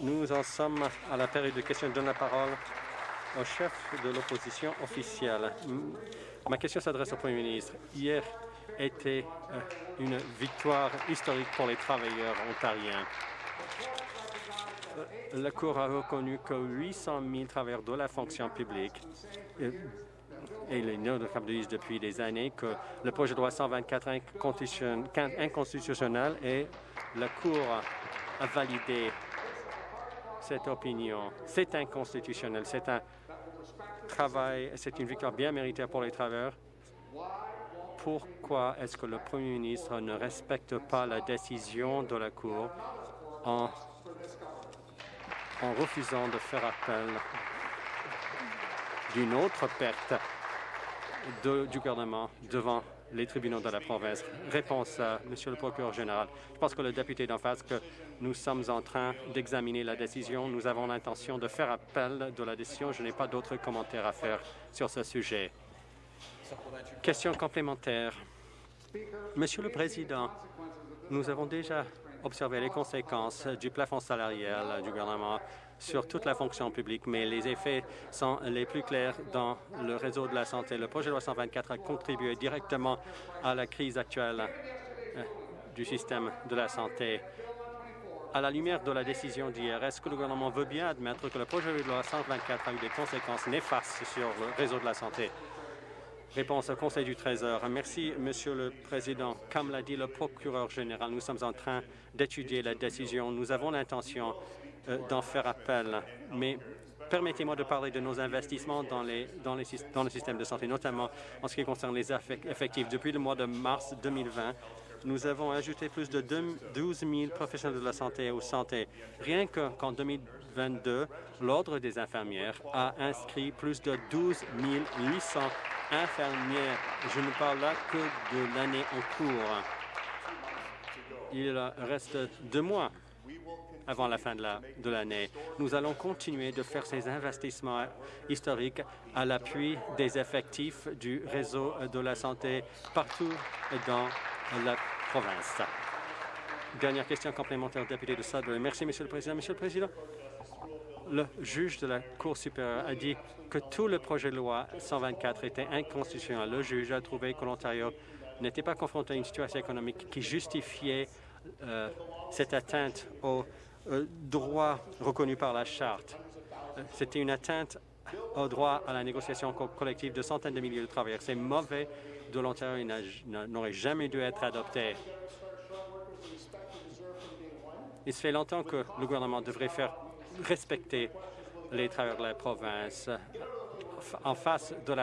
Nous en sommes à la période de questions. Je donne la parole au chef de l'opposition officielle. Ma question s'adresse au Premier ministre. Hier était euh, une victoire historique pour les travailleurs ontariens. Euh, la Cour a reconnu que 800 000 travailleurs de la fonction publique euh, et les notables disent depuis des années que le projet de loi 124 est inconstitutionnel et la Cour a validé cette opinion. C'est inconstitutionnel. C'est un travail, c'est une victoire bien méritée pour les travailleurs. Pourquoi est-ce que le Premier ministre ne respecte pas la décision de la Cour en, en refusant de faire appel d'une autre perte du gouvernement devant les tribunaux de la province. Réponse Monsieur le procureur général. Je pense que le député d'en face que nous sommes en train d'examiner la décision. Nous avons l'intention de faire appel de la décision. Je n'ai pas d'autres commentaires à faire sur ce sujet. Question complémentaire. Monsieur le Président, nous avons déjà observé les conséquences du plafond salarial du gouvernement sur toute la fonction publique, mais les effets sont les plus clairs dans le réseau de la santé. Le projet de loi 124 a contribué directement à la crise actuelle euh, du système de la santé. À la lumière de la décision d'hier, est-ce que le gouvernement veut bien admettre que le projet de loi 124 a eu des conséquences néfastes sur le réseau de la santé? Réponse au Conseil du Trésor. Merci, Monsieur le Président. Comme l'a dit le procureur général, nous sommes en train d'étudier la décision. Nous avons l'intention d'en faire appel, mais permettez-moi de parler de nos investissements dans, les, dans, les, dans le système de santé, notamment en ce qui concerne les effectifs. Depuis le mois de mars 2020, nous avons ajouté plus de 12 000 professionnels de la santé aux santé. Rien qu'en 2022, l'Ordre des infirmières a inscrit plus de 12 800 infirmières. Je ne parle là que de l'année en cours. Il reste deux mois avant la fin de l'année. nous allons continuer de faire ces investissements historiques à l'appui des effectifs du réseau de la santé partout dans la province. Dernière question complémentaire, député de Sudbury. Merci, Monsieur le Président. Monsieur le Président, le juge de la Cour supérieure a dit que tout le projet de loi 124 était inconstitutionnel. Le juge a trouvé que l'Ontario n'était pas confronté à une situation économique qui justifiait euh, cette atteinte aux droits reconnus par la Charte. Euh, c'était une atteinte au droit à la négociation collective de centaines de milliers de travailleurs. C'est mauvais de l'Ontario n'aurait jamais dû être adopté. Il se fait longtemps que le gouvernement devrait faire respecter les travailleurs de la province. En face de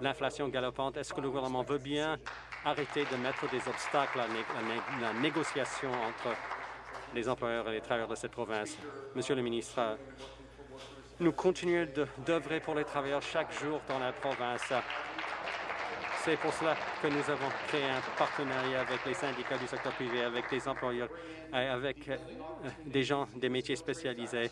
l'inflation galopante, est-ce que le gouvernement veut bien arrêter de mettre des obstacles à la négociation entre les employeurs et les travailleurs de cette province? Monsieur le ministre, nous continuons d'œuvrer pour les travailleurs chaque jour dans la province. C'est pour cela que nous avons créé un partenariat avec les syndicats du secteur privé, avec les employeurs, avec euh, des gens des métiers spécialisés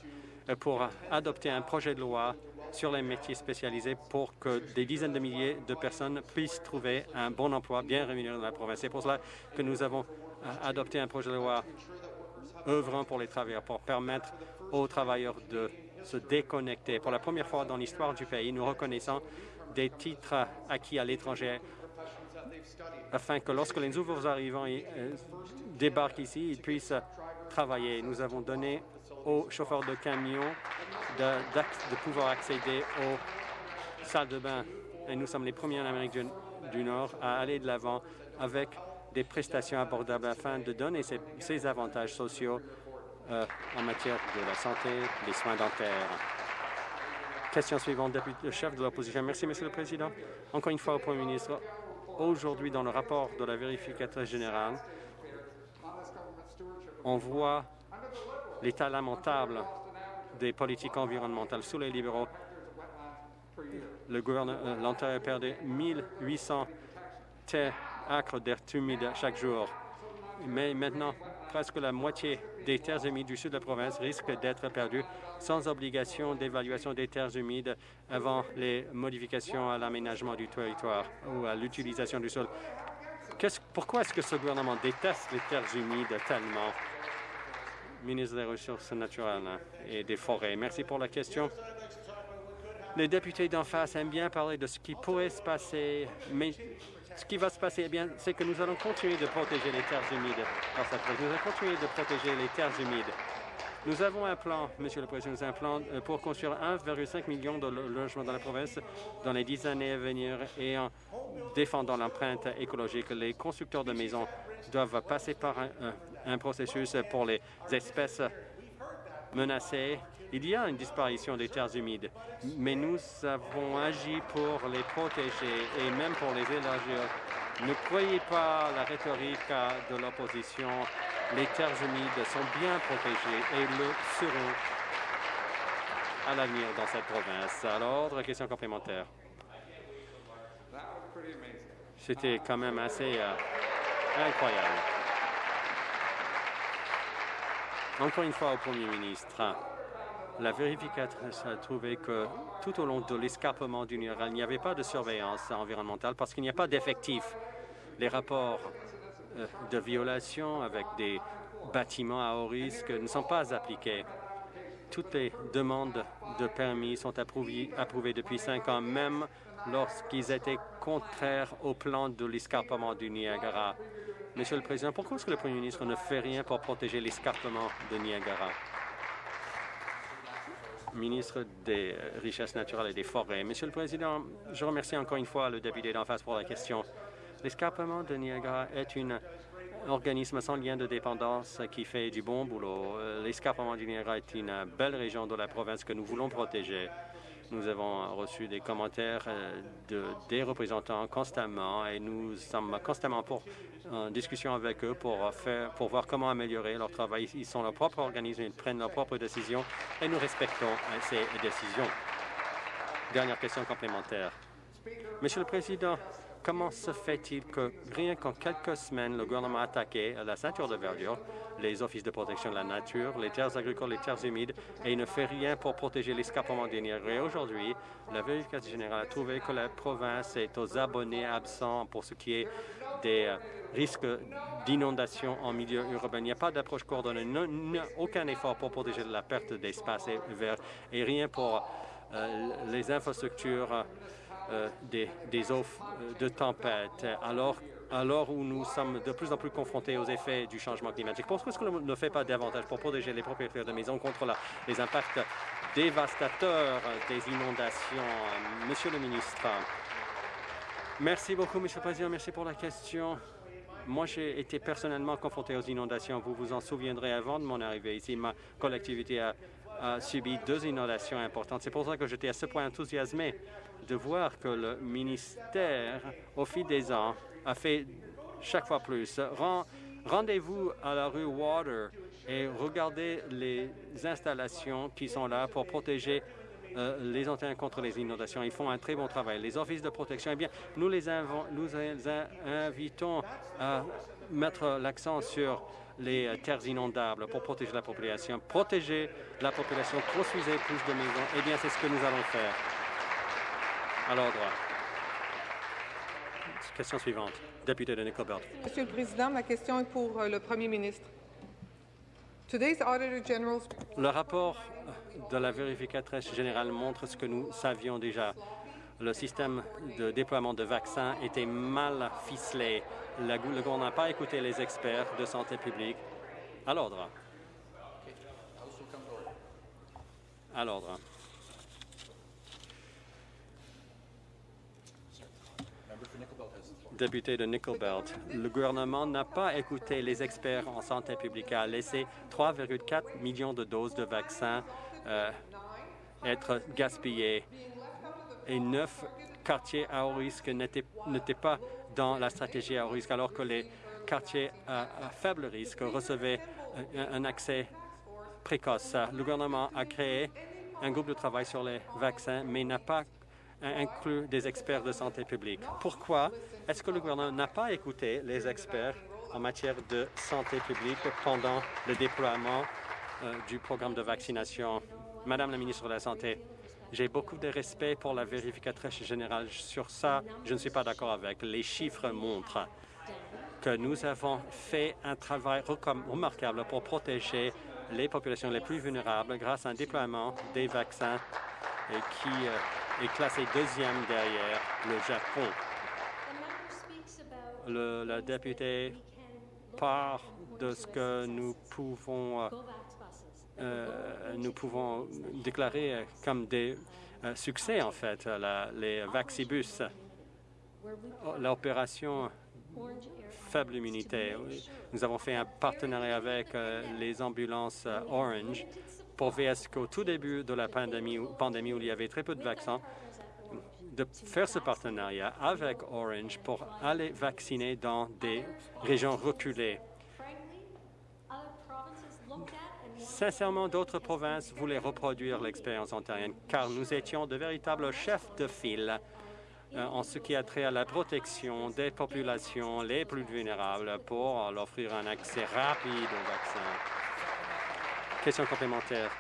euh, pour adopter un projet de loi sur les métiers spécialisés pour que des dizaines de milliers de personnes puissent trouver un bon emploi bien rémunéré dans la province. C'est pour cela que nous avons euh, adopté un projet de loi œuvrant pour les travailleurs, pour permettre aux travailleurs de se déconnecter. Pour la première fois dans l'histoire du pays, nous reconnaissons des titres acquis à l'étranger afin que lorsque les nouveaux arrivants euh, débarquent ici, ils puissent travailler. Nous avons donné aux chauffeurs de camions de, pouvoir accéder aux salles de bain. Et nous sommes les premiers en Amérique du, Nord à aller de l'avant avec des prestations abordables afin de donner ces, avantages sociaux euh, en matière de la santé, des soins dentaires. Question suivante, député, le chef de l'opposition. Merci, Monsieur le Président. Encore une fois au Premier ministre, aujourd'hui, dans le rapport de la vérificatrice générale, on voit l'état lamentable des politiques environnementales sous les libéraux. Le euh, l'Ontario a perdu 1800 acres d'air humide chaque jour. Mais maintenant, presque la moitié des terres humides du sud de la province risquent d'être perdues sans obligation d'évaluation des terres humides avant les modifications à l'aménagement du territoire ou à l'utilisation du sol. pourquoi est-ce que ce gouvernement déteste les terres humides tellement? ministre des Ressources naturelles et des Forêts. Merci pour la question. Les députés d'en face aiment bien parler de ce qui pourrait se passer, mais ce qui va se passer, eh bien, c'est que nous allons continuer de protéger les terres humides dans cette Nous allons continuer de protéger les terres humides. Nous avons un plan, Monsieur le Président, un plan euh, pour construire 1,5 million de logements dans la province dans les dix années à venir et en défendant l'empreinte écologique. Les constructeurs de maisons doivent passer par un processus pour les espèces menacées il y a une disparition des terres humides, mais nous avons agi pour les protéger et même pour les élargir. Ne croyez pas la rhétorique de l'opposition. Les terres humides sont bien protégées et le seront à l'avenir dans cette province. Alors, question complémentaire. C'était quand même assez euh, incroyable. Encore une fois au Premier ministre, la vérificatrice a trouvé que tout au long de l'escarpement du Niagara, il n'y avait pas de surveillance environnementale parce qu'il n'y a pas d'effectifs. Les rapports euh, de violation avec des bâtiments à haut risque ne sont pas appliqués. Toutes les demandes de permis sont approuvées, depuis cinq ans, même lorsqu'ils étaient contraires au plan de l'escarpement du Niagara. Monsieur le Président, pourquoi est-ce que le Premier ministre ne fait rien pour protéger l'escarpement de Niagara? Ministre des Richesses naturelles et des Forêts. Monsieur le Président, je remercie encore une fois le député d'en face pour la question. L'escarpement de Niagara est un organisme sans lien de dépendance qui fait du bon boulot. L'escarpement du Niagara est une belle région de la province que nous voulons protéger. Nous avons reçu des commentaires euh, de, des représentants constamment et nous sommes constamment pour, en discussion avec eux pour, pour voir comment améliorer leur travail. Ils sont leur propre organisme, ils prennent leurs propres décisions et nous respectons euh, ces décisions. Dernière question complémentaire. Monsieur le Président, Comment se fait-il que rien qu'en quelques semaines, le gouvernement a attaqué la ceinture de verdure, les offices de protection de la nature, les terres agricoles, les terres humides, et il ne fait rien pour protéger l'escapement des Et aujourd'hui, la vérification générale a trouvé que la province est aux abonnés absents pour ce qui est des euh, risques d'inondation en milieu urbain. Il n'y a pas d'approche coordonnée, aucun effort pour protéger la perte d'espace vert et rien pour euh, les infrastructures euh, des, des, eaux euh, de tempête, alors, alors où nous sommes de plus en plus confrontés aux effets du changement climatique. Pourquoi est-ce qu'on ne fait pas davantage pour protéger les propriétaires de maisons contre les impacts dévastateurs des inondations? Monsieur le ministre, merci beaucoup, Monsieur le Président. Merci pour la question. Moi, j'ai été personnellement confronté aux inondations. Vous vous en souviendrez avant de mon arrivée ici. Ma collectivité a, a subi deux inondations importantes. C'est pour ça que j'étais à ce point enthousiasmé de voir que le ministère, au fil des ans, a fait chaque fois plus. Rendez-vous à la rue Water et regardez les installations qui sont là pour protéger euh, les antennes contre les inondations. Ils font un très bon travail. Les offices de protection, eh bien, nous les, nous les invitons à mettre l'accent sur les terres inondables pour protéger la population. Protéger la population, construisez plus de maisons. Eh bien, c'est ce que nous allons faire. À l'ordre. Question suivante. Député de Nickelbelt. Monsieur le Président, ma question est pour euh, le Premier ministre. Le rapport de la vérificatrice générale montre ce que nous savions déjà. Le système de déploiement de vaccins était mal ficelé. Le gouvernement n'a pas écouté les experts de santé publique. À l'ordre. À l'ordre. député de Nickelbelt. Le gouvernement n'a pas écouté les experts en santé publique, a laissé 3,4 millions de doses de vaccins euh, être gaspillées et neuf quartiers à haut risque n'étaient pas dans la stratégie à haut risque, alors que les quartiers à, faible risque recevaient un, un accès précoce. Le gouvernement a créé un groupe de travail sur les vaccins, mais n'a pas inclut des experts de santé publique. Pourquoi est-ce que le gouvernement n'a pas écouté les experts en matière de santé publique pendant le déploiement euh, du programme de vaccination? Madame la ministre de la Santé, j'ai beaucoup de respect pour la vérificatrice générale. Sur ça, je ne suis pas d'accord avec. Les chiffres montrent que nous avons fait un travail remarquable pour protéger les populations les plus vulnérables grâce à un déploiement des vaccins qui est classé deuxième derrière le Japon. Le, la députée part de ce que nous pouvons, euh, nous pouvons déclarer comme des euh, succès, en fait, les Vaxibus, l'opération faible immunité. Nous avons fait un partenariat avec euh, les ambulances Orange pour VS qu'au tout début de la pandémie où il y avait très peu de vaccins, de faire ce partenariat avec Orange pour aller vacciner dans des régions reculées. Sincèrement, d'autres provinces voulaient reproduire l'expérience ontarienne, car nous étions de véritables chefs de file euh, en ce qui a trait à la protection des populations les plus vulnérables pour leur offrir un accès rapide aux vaccins. Question complémentaire.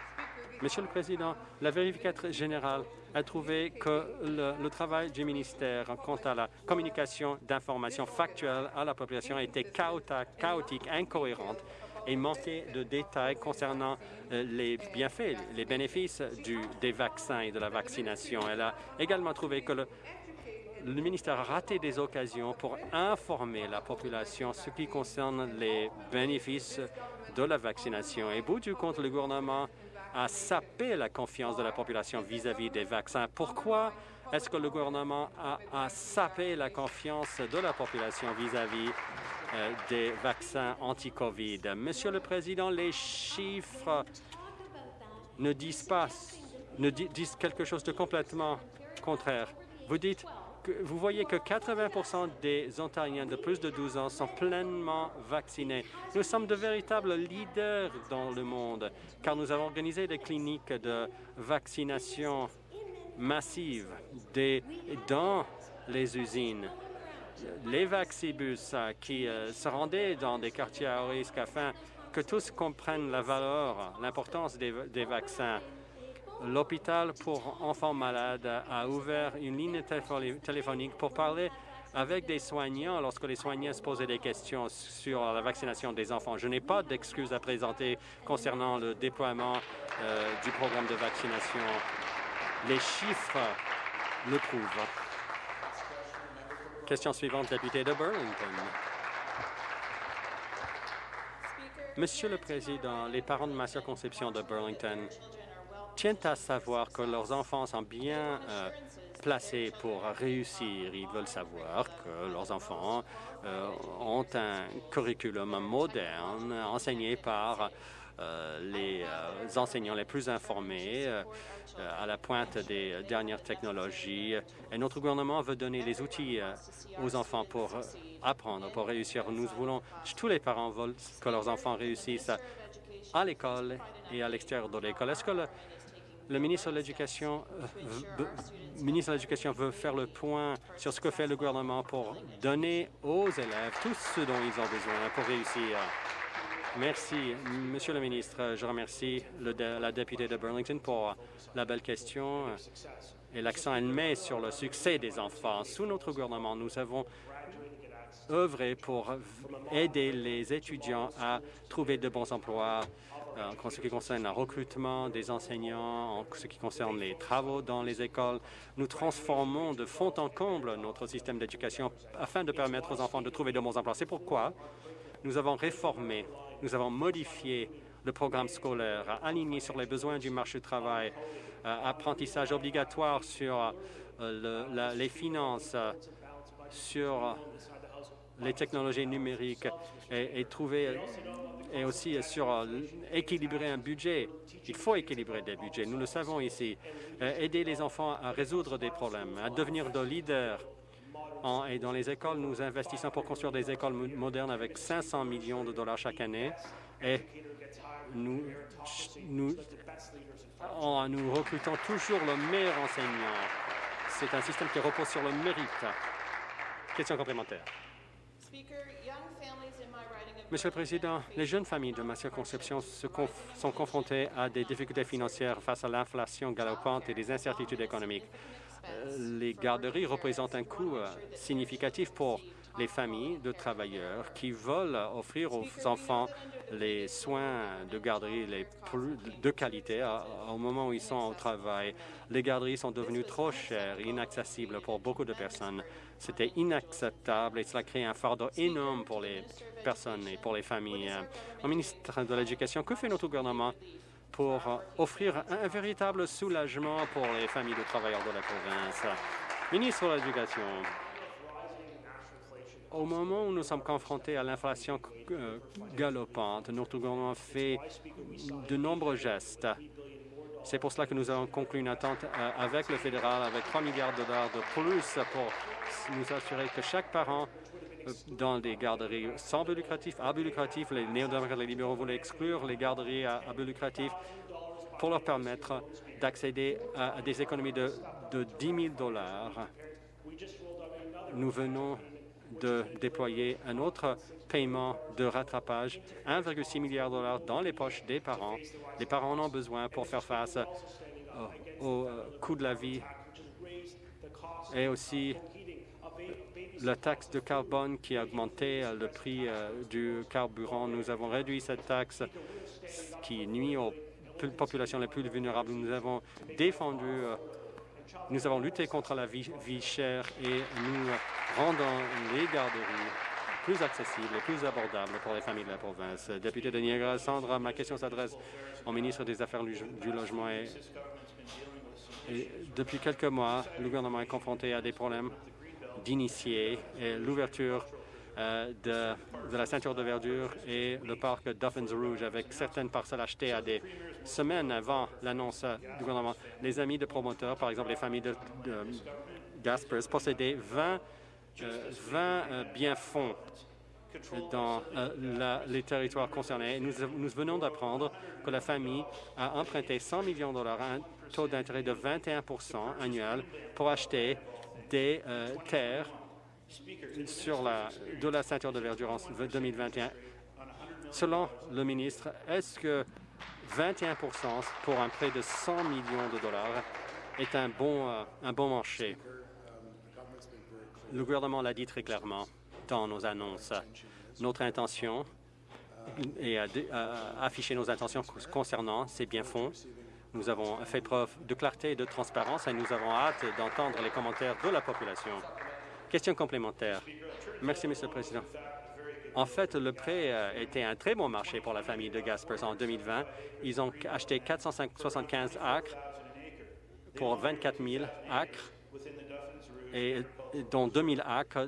Monsieur le Président, la vérificatrice générale a trouvé que le, travail du ministère quant à la communication d'informations factuelles à la population était chaotique, incohérente et manquait de détails concernant euh, les bienfaits, les bénéfices des vaccins et de la vaccination. Elle a également trouvé que le, ministère a raté des occasions pour informer la population ce qui concerne les bénéfices de la vaccination. Et bout du compte, le gouvernement a sapé la confiance de la population vis-à-vis des vaccins. Pourquoi est-ce que le gouvernement a, sapé la confiance de la population vis-à-vis des vaccins anti-COVID? Monsieur le Président, les chiffres ne disent pas, ne disent quelque chose de complètement contraire. Vous dites vous voyez que 80 des Ontariens de plus de 12 ans sont pleinement vaccinés. Nous sommes de véritables leaders dans le monde, car nous avons organisé des cliniques de vaccination massive dans les usines. Les vaccibus euh, qui euh, se rendaient dans des quartiers à risque afin que tous comprennent la valeur, l'importance des vaccins l'hôpital pour enfants malades a ouvert une ligne téléphonique pour parler avec des soignants lorsque les soignants se posaient des questions sur la vaccination des enfants. Je n'ai pas d'excuses à présenter concernant le déploiement euh, du programme de vaccination. Les chiffres le prouvent. Question suivante, député de Burlington. Monsieur le Président, les parents de ma circonscription de Burlington tiennent à savoir que leurs enfants sont bien euh, placés pour réussir. Ils veulent savoir que leurs enfants euh, ont un curriculum moderne enseigné par les enseignants les plus informés à la pointe des dernières technologies. Et notre gouvernement veut donner les outils aux enfants pour apprendre, pour réussir. Nous voulons, tous les parents veulent que leurs enfants réussissent à l'école et à l'extérieur de l'école. Est-ce que le, le ministre de l'Éducation euh, ministre de l'Éducation veut faire le point sur ce que fait le gouvernement pour donner aux élèves tout ce dont ils ont besoin pour réussir? Merci. Monsieur le ministre, je remercie la députée de Burlington pour la belle question et l'accent elle met sur le succès des enfants. Sous notre gouvernement, nous avons œuvré pour aider les étudiants à trouver de bons emplois, euh, en ce qui concerne le recrutement des enseignants, en ce qui concerne les travaux dans les écoles. Nous transformons de fond en comble notre système d'éducation afin de permettre aux enfants de trouver de bons emplois. C'est pourquoi nous avons réformé, nous avons modifié le programme scolaire, aligné sur les besoins du marché du travail, euh, apprentissage obligatoire sur euh, les finances, sur les technologies numériques et, trouver et aussi sur euh, équilibrer un budget. Il faut équilibrer des budgets. Nous le savons ici. Euh, aider les enfants à résoudre des problèmes, à devenir de leaders. Et dans les écoles, nous investissons pour construire des écoles modernes avec 500 millions de dollars chaque année. Et nous, nous, nous recrutons toujours le meilleur enseignant. C'est un système qui repose sur le mérite. Question complémentaire. Monsieur le Président, les jeunes familles de ma circonscription sont confrontées à des difficultés financières face à l'inflation galopante et des incertitudes économiques. Euh, les garderies représentent un coût euh, significatif pour les familles de travailleurs qui veulent offrir aux enfants les soins de garderie les plus de qualité au moment où ils sont au travail. Les garderies sont devenues trop chères et inaccessibles pour beaucoup de personnes. C'était inacceptable et cela crée un fardeau énorme pour les personnes et pour les familles. Au ministre de l'Éducation, que fait notre gouvernement? Pour offrir un véritable soulagement pour les familles de travailleurs de la province? Ministre de l'Éducation, au moment où nous sommes confrontés à l'inflation euh, galopante, notre gouvernement fait de nombreux gestes. C'est pour cela que nous avons conclu une attente euh, avec le fédéral avec 3 milliards de dollars de plus pour nous assurer que chaque parent dans des garderies sans but lucratif, à but lucratif, les néo-démocrates les libéraux voulaient exclure les garderies à, but lucratif pour leur permettre d'accéder à, des économies de, de 10 000 dollars. Nous venons de déployer un autre paiement de rattrapage, 1,6 milliard de dollars dans les poches des parents. Les parents en ont besoin pour faire face au euh, coût de la vie et aussi la taxe de carbone qui a augmenté euh, le prix euh, du carburant. Nous avons réduit cette taxe qui nuit aux populations les plus vulnérables. Nous avons défendu nous avons lutté contre la vie, chère et nous rendons les garderies plus accessibles et plus abordables pour les familles de la province. Député de Niagara, Sandra, ma question s'adresse au ministre des Affaires du Logement. Et, depuis quelques mois, le gouvernement est confronté à des problèmes d'initiés et l'ouverture euh, de, la ceinture de verdure et le parc Duffins Rouge avec certaines parcelles achetées à des semaines avant l'annonce du gouvernement. Les amis de promoteurs, par exemple les familles de, Gaspers, possédaient 20, 20 euh, biens-fonds dans euh, les territoires concernés. Nous venons d'apprendre que la famille a emprunté 100 millions de dollars à un taux d'intérêt de 21 annuel pour acheter des terres sur la, de la ceinture de verdure en 2021. Selon le ministre, est-ce que 21% pour un prêt de 100 millions de dollars est un bon, euh, un bon marché? Le gouvernement l'a dit très clairement dans nos annonces. Notre intention est à, afficher nos intentions concernant ces biens-fonds. Nous avons fait preuve de clarté et de transparence et nous avons hâte d'entendre les commentaires de la population. Question complémentaire. Merci, Monsieur le Président. En fait, le prêt euh, été un très bon marché pour la famille de Gaspers en 2020. Ils ont acheté 475 acres pour 24 000 acres, et, dont 2 000 acres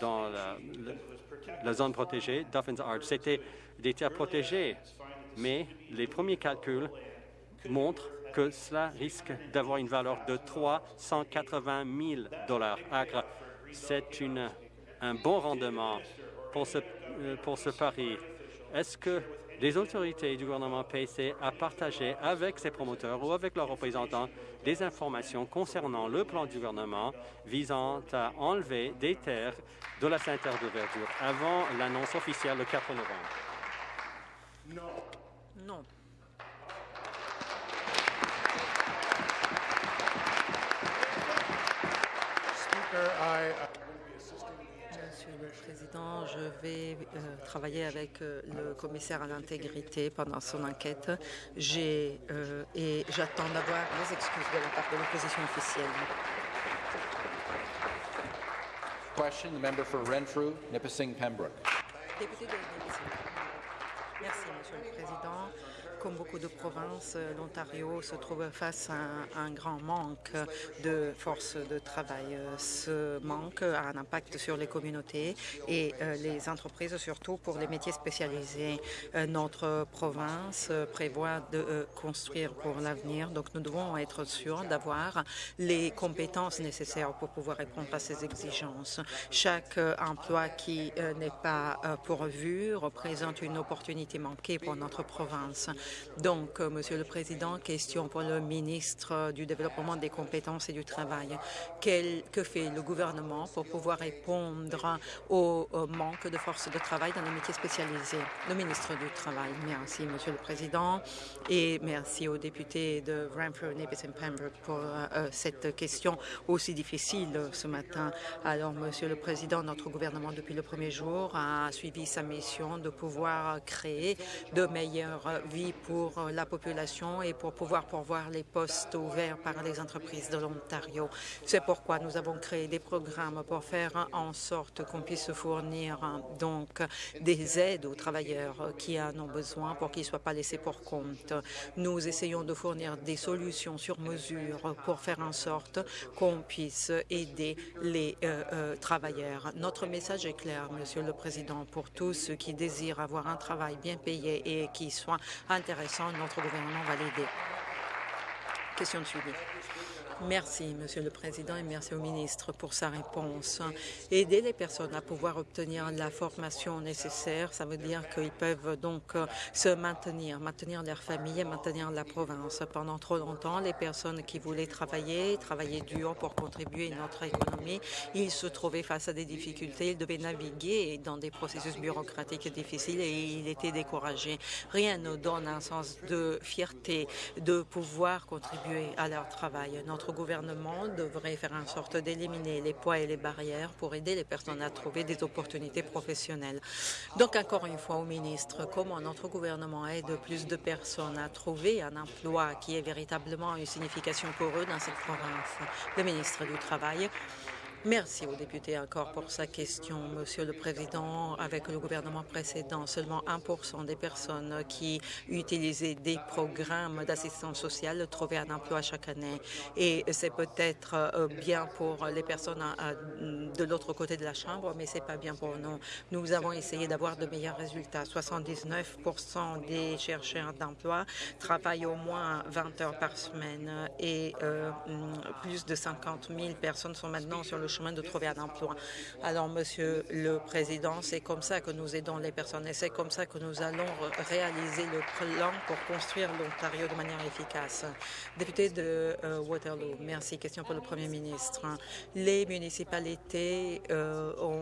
dans la, zone protégée, Duffins Arch. C'était des terres protégées, mais les premiers calculs montrent que cela risque d'avoir une valeur de 380 000 dollars acres c'est un bon rendement pour ce, euh, pour ce pari. Est-ce que les autorités du gouvernement PC a partagé avec ses promoteurs ou avec leurs représentants des informations concernant le plan du gouvernement visant à enlever des terres de la ceinture de verdure avant l'annonce officielle le 4 novembre? Non. Non. Monsieur le Président, je vais euh, travailler avec euh, le commissaire à l'intégrité pendant son enquête. J'ai euh, et j'attends d'avoir les excuses de la part de l'opposition officielle. Question, the member for Renfrew, Nipissing, Pembroke. Député de Merci, Monsieur le Président. Comme beaucoup de provinces, l'Ontario se trouve face à un grand manque de force de travail. Ce manque a un impact sur les communautés et euh, les entreprises, surtout pour les métiers spécialisés. Euh, notre province prévoit de euh, construire pour l'avenir, donc nous devons être sûrs d'avoir les compétences nécessaires pour pouvoir répondre à ces exigences. Chaque emploi qui n'est pas pourvu représente une opportunité manquée pour notre province. Donc, euh, Monsieur le Président, question pour le ministre du Développement des compétences et du travail. Quel, que fait le gouvernement pour pouvoir répondre au, manque de force de travail dans les métiers spécialisés? Le ministre du Travail. Merci, Monsieur le Président, et merci aux députés de Renfrew, Nipis et Pembroke pour euh, cette question aussi difficile ce matin. Alors, Monsieur le Président, notre gouvernement, depuis le premier jour, a suivi sa mission de pouvoir créer de meilleures vies pour la population et pour pouvoir pourvoir les postes ouverts par les entreprises de l'Ontario. C'est pourquoi nous avons créé des programmes pour faire en sorte qu'on puisse fournir donc des aides aux travailleurs qui en ont besoin pour qu'ils ne soient pas laissés pour compte. Nous essayons de fournir des solutions sur mesure pour faire en sorte qu'on puisse aider les euh, euh, travailleurs. Notre message est clair, Monsieur le Président, pour tous ceux qui désirent avoir un travail bien payé et qui soit intéressant, notre gouvernement va l'aider. Question de suivi. Merci, Monsieur le Président, et merci au ministre pour sa réponse. Aider les personnes à pouvoir obtenir la formation nécessaire, ça veut dire qu'ils peuvent donc euh, se maintenir, maintenir leur famille et maintenir la province. Pendant trop longtemps, les personnes qui voulaient travailler, travailler dur pour contribuer à notre économie, ils se trouvaient face à des difficultés, ils devaient naviguer dans des processus bureaucratiques difficiles et ils étaient découragés. Rien ne donne un sens de fierté de pouvoir contribuer à leur travail. Gouvernement devrait faire en sorte d'éliminer les poids et les barrières pour aider les personnes à trouver des opportunités professionnelles. Donc, encore une fois, au ministre, comment notre gouvernement aide plus de personnes à trouver un emploi qui ait véritablement une signification pour eux dans cette province? Le ministre du Travail. Merci au député encore pour sa question, Monsieur le Président. Avec le gouvernement précédent, seulement 1% des personnes qui utilisaient des programmes d'assistance sociale trouvaient un emploi chaque année. Et c'est peut-être euh, bien pour les personnes euh, de l'autre côté de la Chambre, mais c'est pas bien pour nous. Nous avons essayé d'avoir de meilleurs résultats. 79% des chercheurs d'emploi travaillent au moins 20 heures par semaine et euh, plus de 50 000 personnes sont maintenant sur le chemin de trouver un emploi. Alors, Monsieur le Président, c'est comme ça que nous aidons les personnes et c'est comme ça que nous allons réaliser le plan pour construire l'Ontario de manière efficace. Député de euh, Waterloo, merci. Question pour le Premier ministre. Les municipalités euh, ont,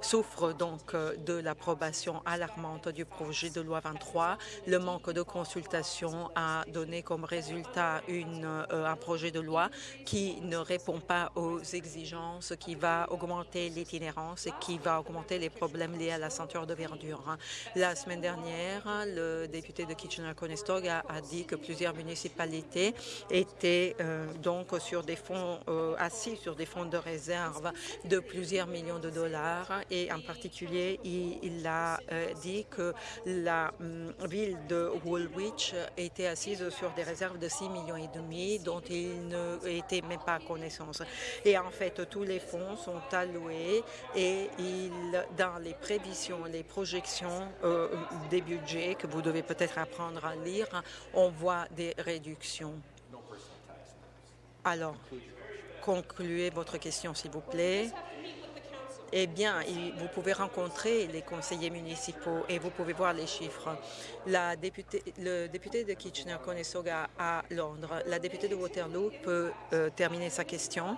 souffrent donc de l'approbation alarmante du projet de loi 23. Le manque de consultation a donné comme résultat euh, un projet de loi qui ne répond pas aux exigences, qui va augmenter l'itinérance et qui va augmenter les problèmes liés à la ceinture de verdure. La semaine dernière, le député de Kitchener-Conestoga a dit que plusieurs municipalités étaient euh, donc sur des fonds euh, assis sur des fonds de réserve de plusieurs millions de dollars et en particulier il, a euh, dit que la hum, ville de Woolwich était assise sur des réserves de 6 millions et demi dont il ne était même pas à connaissance. Et en fait, tous les fonds sont alloués et dans les prévisions, les projections euh, des budgets que vous devez peut-être apprendre à lire, on voit des réductions. Alors, concluez votre question, s'il vous plaît eh bien, vous pouvez rencontrer les conseillers municipaux et vous pouvez voir les chiffres. La députée, le député de Kitchener-Conestoga à Londres, la députée de Waterloo peut euh, terminer sa question.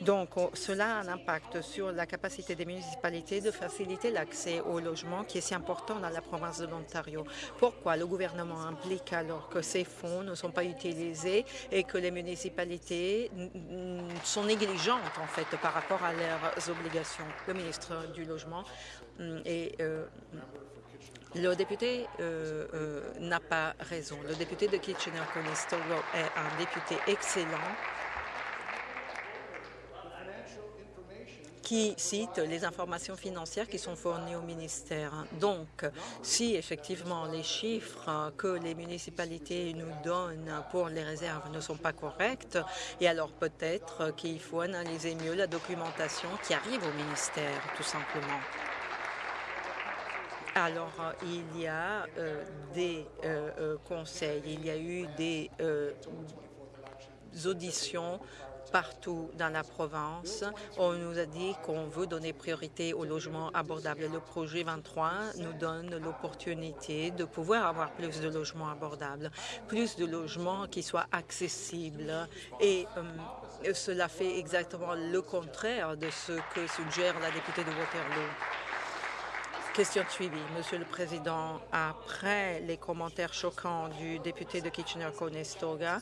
Donc, cela a un impact sur la capacité des municipalités de faciliter l'accès au logement qui est si important dans la province de l'Ontario. Pourquoi le gouvernement implique alors que ces fonds ne sont pas utilisés et que les municipalités sont négligentes en fait par rapport à leurs obligations? Ministre du Logement mm, et euh, le député euh, euh, n'a pas raison. Le député de Kitchener-Conestoga est un député excellent qui cite les informations financières qui sont fournies au ministère. Donc, si effectivement les chiffres que les municipalités nous donnent pour les réserves ne sont pas corrects, et alors peut-être qu'il faut analyser mieux la documentation qui arrive au ministère, tout simplement. Alors, il y a euh, des euh, euh, conseils, il y a eu des auditions partout dans la province. On nous a dit qu'on veut donner priorité au logement abordable. Le projet 23 nous donne l'opportunité de pouvoir avoir plus de logements abordables, plus de logements qui soient accessibles et euh, cela fait exactement le contraire de ce que suggère la députée de Waterloo. Question suivie. Monsieur le Président, après les commentaires choquants du député de Kitchener-Conestoga,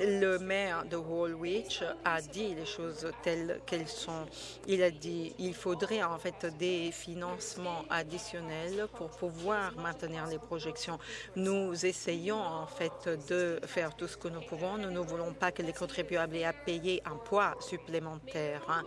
le maire de Woolwich a dit les choses telles qu'elles sont. Il a dit il faudrait en fait des financements additionnels pour pouvoir maintenir les projections. Nous essayons en fait de faire tout ce que nous pouvons. Nous ne voulons pas que les contribuables aient à payer un poids supplémentaire. Hein.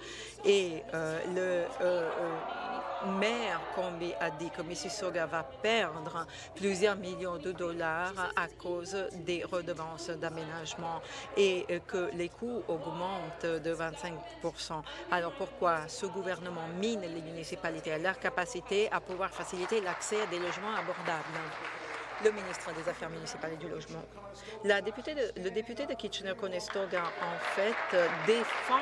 Et euh, le euh, euh, maire Combi a dit que Mississauga va perdre plusieurs millions de dollars à cause des redevances d'aménagement et que les coûts augmentent de 25% Alors pourquoi ce gouvernement mine les municipalités à leur capacité à pouvoir faciliter l'accès à des logements abordables? Le ministre des Affaires municipales et du Logement. La députée le député de Kitchener-Conestoga, en fait, défend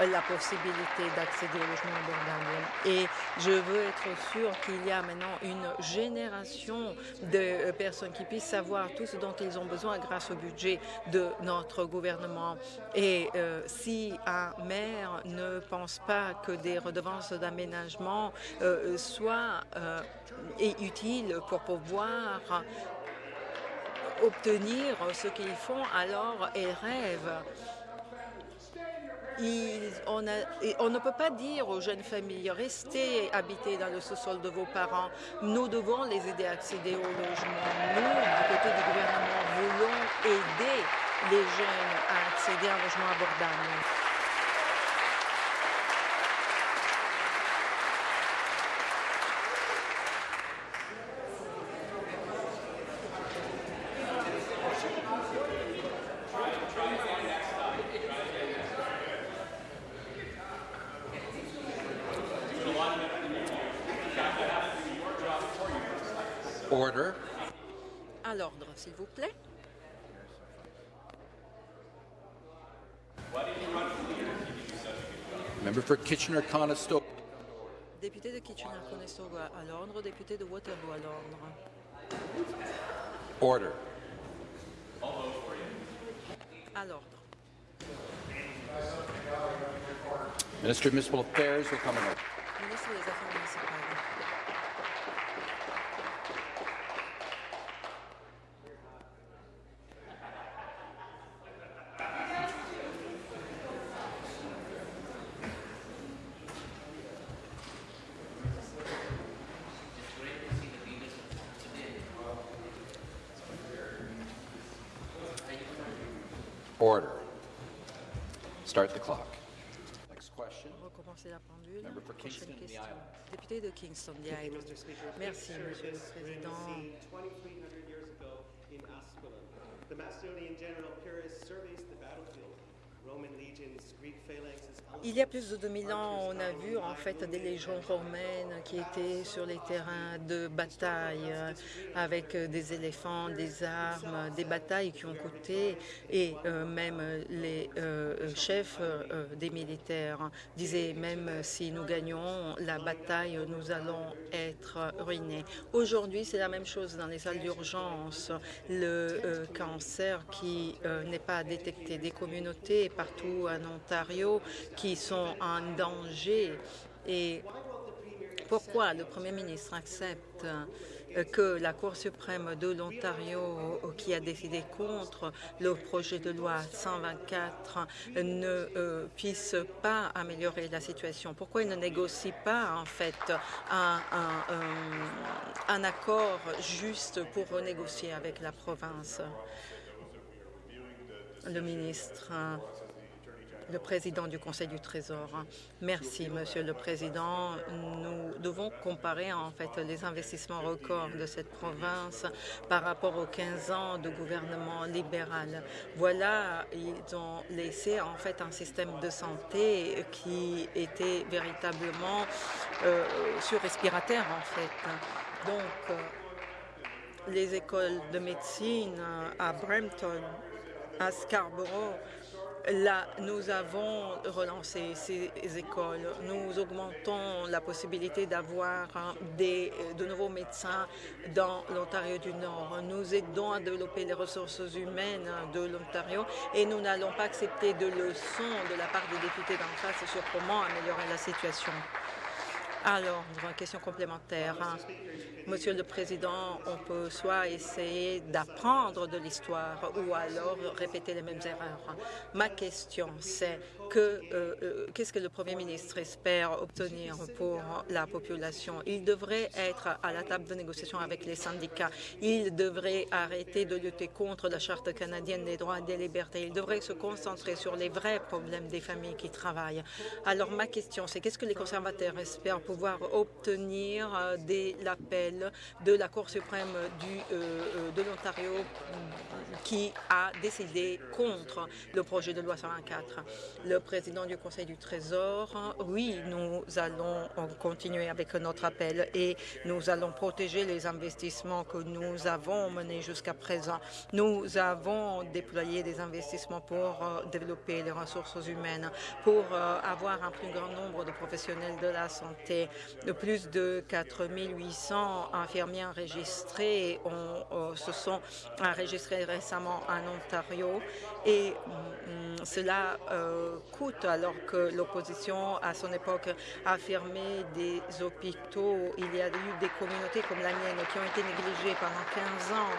la possibilité d'accéder au logement abordable. Et je veux être sûr qu'il y a maintenant une génération de personnes qui puissent savoir tout ce dont ils ont besoin grâce au budget de notre gouvernement. Et euh, si un maire ne pense pas que des redevances d'aménagement euh, soient euh, utiles pour pouvoir obtenir ce qu'ils font, alors ils rêvent. on, on, ne peut pas dire aux jeunes familles, restez habiter dans le sous-sol de vos parents. Nous devons les aider à accéder au logement. Nous, du côté du gouvernement, voulons aider les jeunes à accéder à un logement abordable. For Kitchener-Conestoga. Député de Kitchener-Conestoga à l'ordre, député de Waterloo à l'ordre. Order. À l'ordre. Minister of Municipal Affairs will come in. Ministre des Affaires municipales. Island. Merci, Monsieur le Président. 2,300 years ago in Ascalon, the Macedonian general Pyrrhus surveys the battlefield. Il y a plus de 2000 ans, on a vu en fait des légions romaines qui étaient sur les terrains de bataille euh, avec euh, des éléphants, des armes, des batailles qui ont coûté et euh, même les chefs des militaires disaient même si nous gagnons la bataille, nous allons être ruinés. Aujourd'hui, c'est la même chose dans les salles d'urgence. Le cancer qui n'est pas détecté, des communautés partout en Ontario qui sont en danger. Et pourquoi le Premier ministre accepte euh, que la Cour suprême de l'Ontario, euh, qui a décidé contre le projet de loi 124, ne euh, puisse pas améliorer la situation? Pourquoi il ne négocie pas, en fait, un, un accord juste pour renégocier avec la province? Le ministre le président du Conseil du Trésor. Merci, Monsieur le Président. Nous devons comparer en fait les investissements records de cette province par rapport aux 15 ans de gouvernement libéral. Voilà, ils ont laissé en fait un système de santé qui était véritablement euh, sur respirateur en fait. Donc, euh, les écoles de médecine à Brampton, à Scarborough, Là, nous avons relancé ces écoles. Nous augmentons la possibilité d'avoir hein, de nouveaux médecins dans l'Ontario du Nord. Nous aidons à développer les ressources humaines de l'Ontario et nous n'allons pas accepter de leçons de la part des députés d'en face sur comment améliorer la situation. Alors, une question complémentaire. Hein. Monsieur le Président, on peut soit essayer d'apprendre de l'histoire ou alors répéter les mêmes erreurs. Ma question, c'est euh, euh, qu'est-ce que le Premier ministre espère obtenir pour la population? Il devrait être à la table de négociation avec les syndicats. Il devrait arrêter de lutter contre la Charte canadienne des droits et des libertés. Il devrait se concentrer sur les vrais problèmes des familles qui travaillent. Alors ma question, c'est qu'est-ce que les conservateurs espèrent pouvoir obtenir euh, de l'appel de la Cour suprême du, de l'Ontario qui a décidé contre le projet de loi 124 le président du Conseil du Trésor. Oui, nous allons continuer avec notre appel et nous allons protéger les investissements que nous avons menés jusqu'à présent. Nous avons déployé des investissements pour euh, développer les ressources humaines, pour euh, avoir un plus grand nombre de professionnels de la santé. Plus de 4 800 infirmiers enregistrés on, se sont enregistrés récemment en Ontario et mm, cela euh, alors que l'opposition à son époque a fermé des hôpitaux. Il y a eu des communautés comme la mienne qui ont été négligées pendant 15 ans.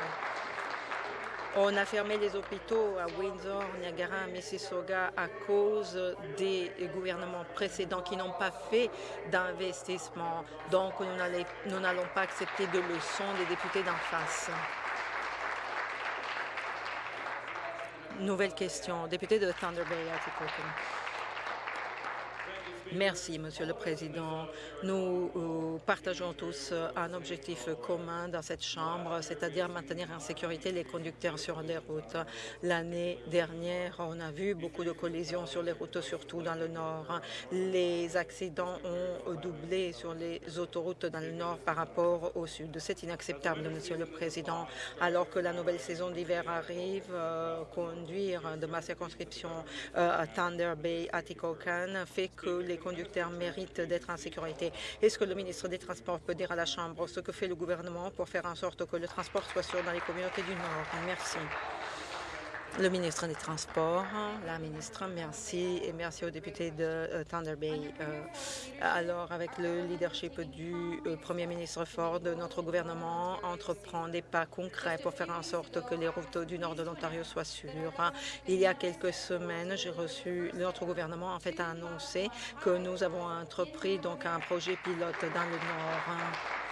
On a fermé les hôpitaux à Windsor, Niagara, Mississauga à cause des gouvernements précédents qui n'ont pas fait d'investissement. Donc, nous n'allons pas accepter de leçons des députés d'en face. Nouvelle question. Député de Thunder Bay, Merci, Monsieur le Président. Nous euh, partageons tous euh, un objectif commun dans cette Chambre, c'est-à-dire maintenir en sécurité les conducteurs sur les routes. L'année dernière, on a vu beaucoup de collisions sur les routes, surtout dans le Nord. Les accidents ont doublé sur les autoroutes dans le Nord par rapport au Sud. C'est inacceptable, Monsieur le Président. Alors que la nouvelle saison d'hiver arrive, euh, conduire de ma circonscription à Thunder Bay, à Tikokan, fait que les les conducteurs méritent d'être en sécurité. Est-ce que le ministre des Transports peut dire à la Chambre ce que fait le gouvernement pour faire en sorte que le transport soit sûr dans les communautés du Nord? Merci. Le ministre des Transports, la ministre, merci et merci aux députés de euh, Thunder Bay. Euh, alors, avec le leadership du euh, Premier ministre Ford, notre gouvernement entreprend des pas concrets pour faire en sorte que les routes du nord de l'Ontario soient sûres. Il y a quelques semaines, j'ai reçu, notre gouvernement en fait a annoncé que nous avons entrepris donc un projet pilote dans le nord.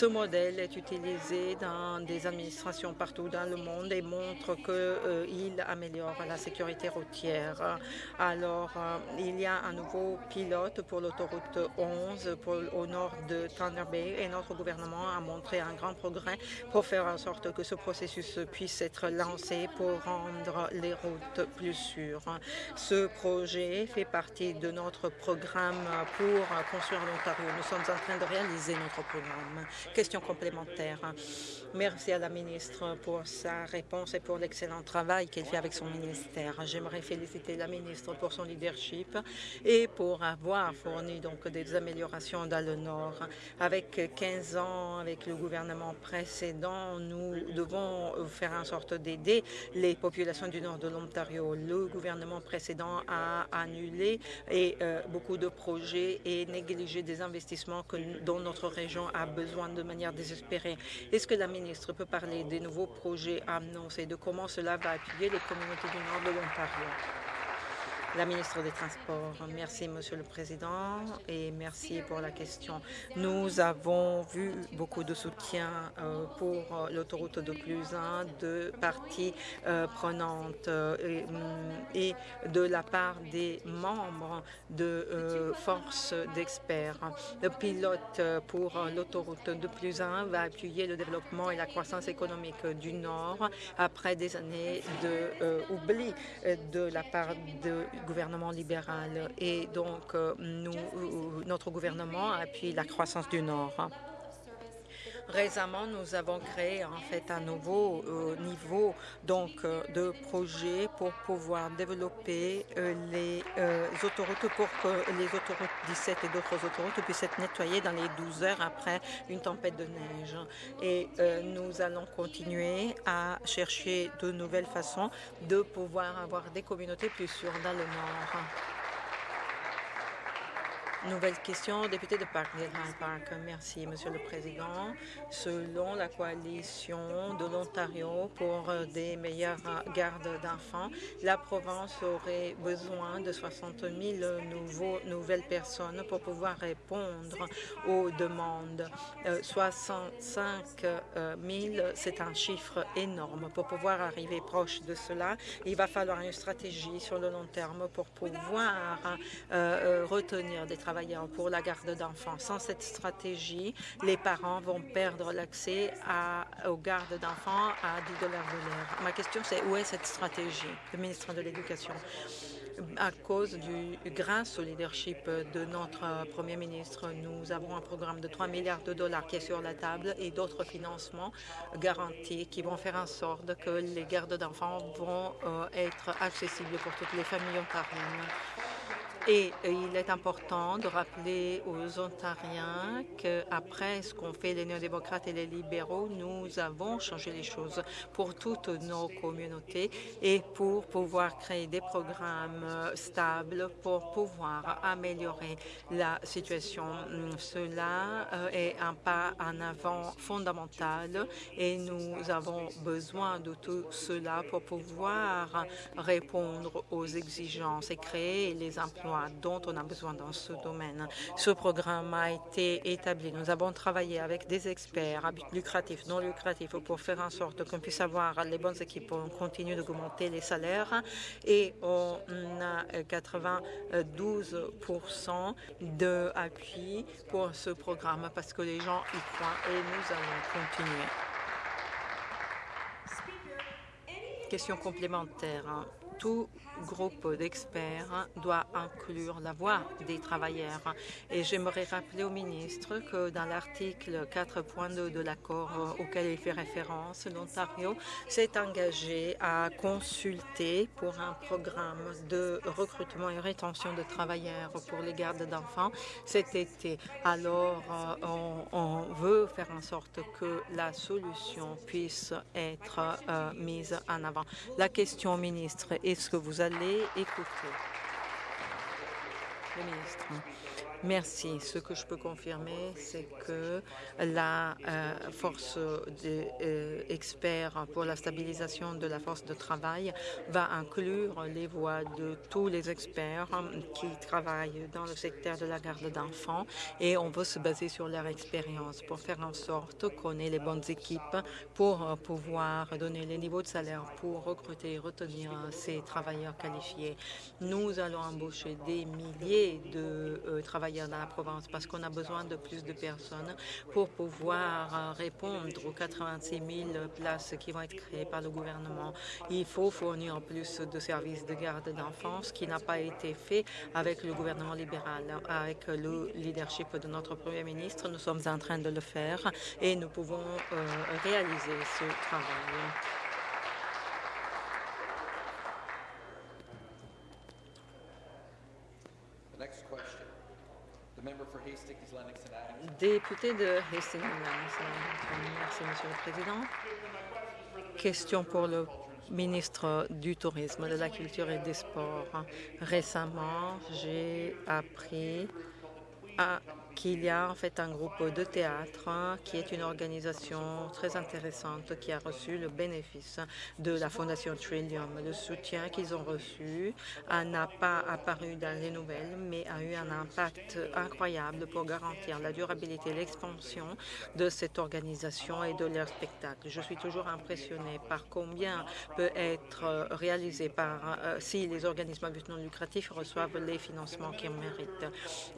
Ce modèle est utilisé dans des administrations partout dans le monde et montre qu'il euh, améliore la sécurité routière. Alors, euh, il y a un nouveau pilote pour l'autoroute 11 au nord de Thunder Bay et notre gouvernement a montré un grand progrès pour faire en sorte que ce processus puisse être lancé pour rendre les routes plus sûres. Ce projet fait partie de notre programme pour construire l'Ontario. Nous sommes en train de réaliser notre programme. Question complémentaire. Merci à la ministre pour sa réponse et pour l'excellent travail qu'elle fait avec son ministère. J'aimerais féliciter la ministre pour son leadership et pour avoir fourni donc des améliorations dans le Nord. Avec 15 ans, avec le gouvernement précédent, nous devons faire en sorte d'aider les populations du nord de l'Ontario. Le gouvernement précédent a annulé et, euh, beaucoup de projets et négligé des investissements que, dont notre région a besoin manière désespérée. Est-ce que la ministre peut parler des nouveaux projets annoncés, de comment cela va appuyer les communautés du nord de l'Ontario? La ministre des Transports. Merci, Monsieur le Président, et merci pour la question. Nous avons vu beaucoup de soutien euh, pour euh, l'autoroute de Clusin de parties euh, prenantes mm, et, de la part des membres de forces d'experts. Le pilote pour l'autoroute de Clusin va appuyer le développement et la croissance économique du Nord après des années d'oubli de la part de gouvernement libéral et donc euh, nous, euh, notre gouvernement appuie la croissance du Nord. Récemment, nous avons créé en fait un nouveau euh, niveau donc euh, de projet pour pouvoir développer euh, les autoroutes pour que les autoroutes 17 et d'autres autoroutes puissent être nettoyées dans les 12 heures après une tempête de neige. Et nous allons continuer à chercher de nouvelles façons de pouvoir avoir des communautés plus sûres dans le Nord. Nouvelle question, député de Park Park. Merci, Monsieur le Président. Selon la coalition de l'Ontario pour euh, des meilleures gardes d'enfants, la province aurait besoin de 60 000 nouveaux, nouvelles personnes pour pouvoir répondre aux demandes. 65 euh, 000, euh, c'est un chiffre énorme. Pour pouvoir arriver proche de cela, il va falloir une stratégie sur le long terme pour pouvoir retenir des travailleurs pour la garde d'enfants. Sans cette stratégie, les parents vont perdre l'accès aux gardes d'enfants à 10 dollars de l'heure. Ma question, c'est où est cette stratégie Le ministre de l'Éducation? À cause du grâce au leadership de notre Premier ministre, nous avons un programme de 3 milliards de dollars qui est sur la table et d'autres financements garantis qui vont faire en sorte que les gardes d'enfants vont euh, être accessibles pour toutes les familles ontariennes. Et il est important de rappeler aux Ontariens qu'après ce qu'ont fait les néo-démocrates et les libéraux, nous avons changé les choses pour toutes nos communautés et pour pouvoir créer des programmes stables pour pouvoir améliorer la situation. Cela euh, est un pas en avant fondamental et nous avons besoin de tout cela pour pouvoir répondre aux exigences et créer les emplois dont on a besoin dans ce domaine. Ce programme a été établi. Nous avons travaillé avec des experts à but lucratif, non lucratif, pour faire en sorte qu'on puisse avoir les bonnes équipes. On continue d'augmenter les salaires et on a 92% d'appui pour ce programme parce que les gens y croient et nous allons continuer. Question complémentaire. Tout groupe d'experts doit inclure la voix des travailleurs. Et j'aimerais rappeler au ministre que dans l'article 4.2 de l'accord auquel il fait référence, l'Ontario s'est engagé à consulter pour un programme de recrutement et rétention de travailleurs pour les gardes d'enfants cet été. Alors, euh, on, veut faire en sorte que la solution puisse être euh, mise en avant. La question, ministre, est-ce que vous allez allez écouter le ministre. Merci. Ce que je peux confirmer, c'est que la euh, force d'experts euh, pour la stabilisation de la force de travail va inclure les voix de tous les experts qui travaillent dans le secteur de la garde d'enfants et on veut se baser sur leur expérience pour faire en sorte qu'on ait les bonnes équipes pour euh, pouvoir donner les niveaux de salaire pour recruter et retenir ces travailleurs qualifiés. Nous allons embaucher des milliers de travailleurs dans la province parce qu'on a besoin de plus de personnes pour pouvoir euh, répondre aux 86 000 places qui vont être créées par le gouvernement. Il faut fournir plus de services de garde d'enfance, qui n'a pas été fait avec le gouvernement libéral. Avec le leadership de notre Premier ministre, nous sommes en train de le faire et nous pouvons euh, réaliser ce travail. Député de Hastings. Merci, Monsieur le Président. Question pour le ministre du Tourisme, de la Culture et des Sports. Récemment, j'ai appris à qu'il y a en fait un groupe de théâtre hein, qui est une organisation très intéressante qui a reçu le bénéfice de la Fondation Trillium. Le soutien qu'ils ont reçu n'a pas apparu dans les nouvelles, mais a eu un impact incroyable pour garantir la durabilité et l'expansion de cette organisation et de leur spectacle. Je suis toujours impressionnée par combien peut être réalisé par euh, si les organismes à but non lucratif reçoivent les financements qu'ils méritent.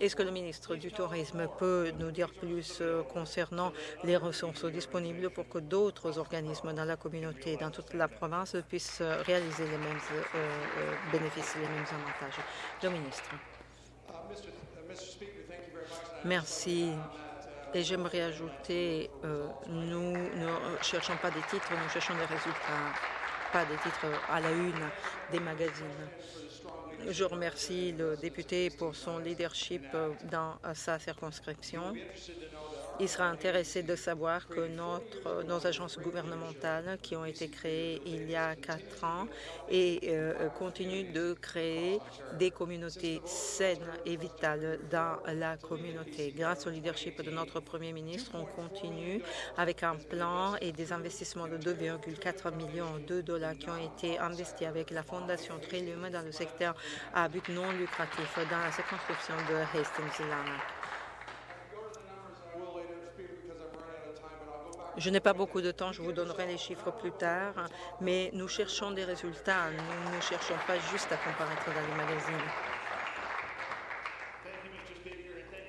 Est-ce que le ministre du Tourisme peut nous dire plus euh, concernant les ressources disponibles pour que d'autres organismes dans la communauté, dans toute la province, puissent euh, réaliser les mêmes euh, bénéfices, les mêmes avantages. Le ministre. Merci. Et j'aimerais ajouter, nous ne cherchons pas des titres, nous cherchons des résultats, pas des titres à la une des magazines. Je remercie le député pour son leadership dans sa circonscription il sera intéressé de savoir que notre, nos agences gouvernementales qui ont été créées il y a quatre ans et euh, continuent de créer des communautés saines et vitales dans la communauté. Grâce au leadership de notre Premier ministre, on continue avec un plan et des investissements de 2,4 millions de dollars qui ont été investis avec la Fondation Trillium dans le secteur à but non lucratif dans la circonscription de Hastings-Lana. Je n'ai pas beaucoup de temps, je vous donnerai les chiffres plus tard, mais nous cherchons des résultats. Nous ne cherchons pas juste à comparaître dans les magazines.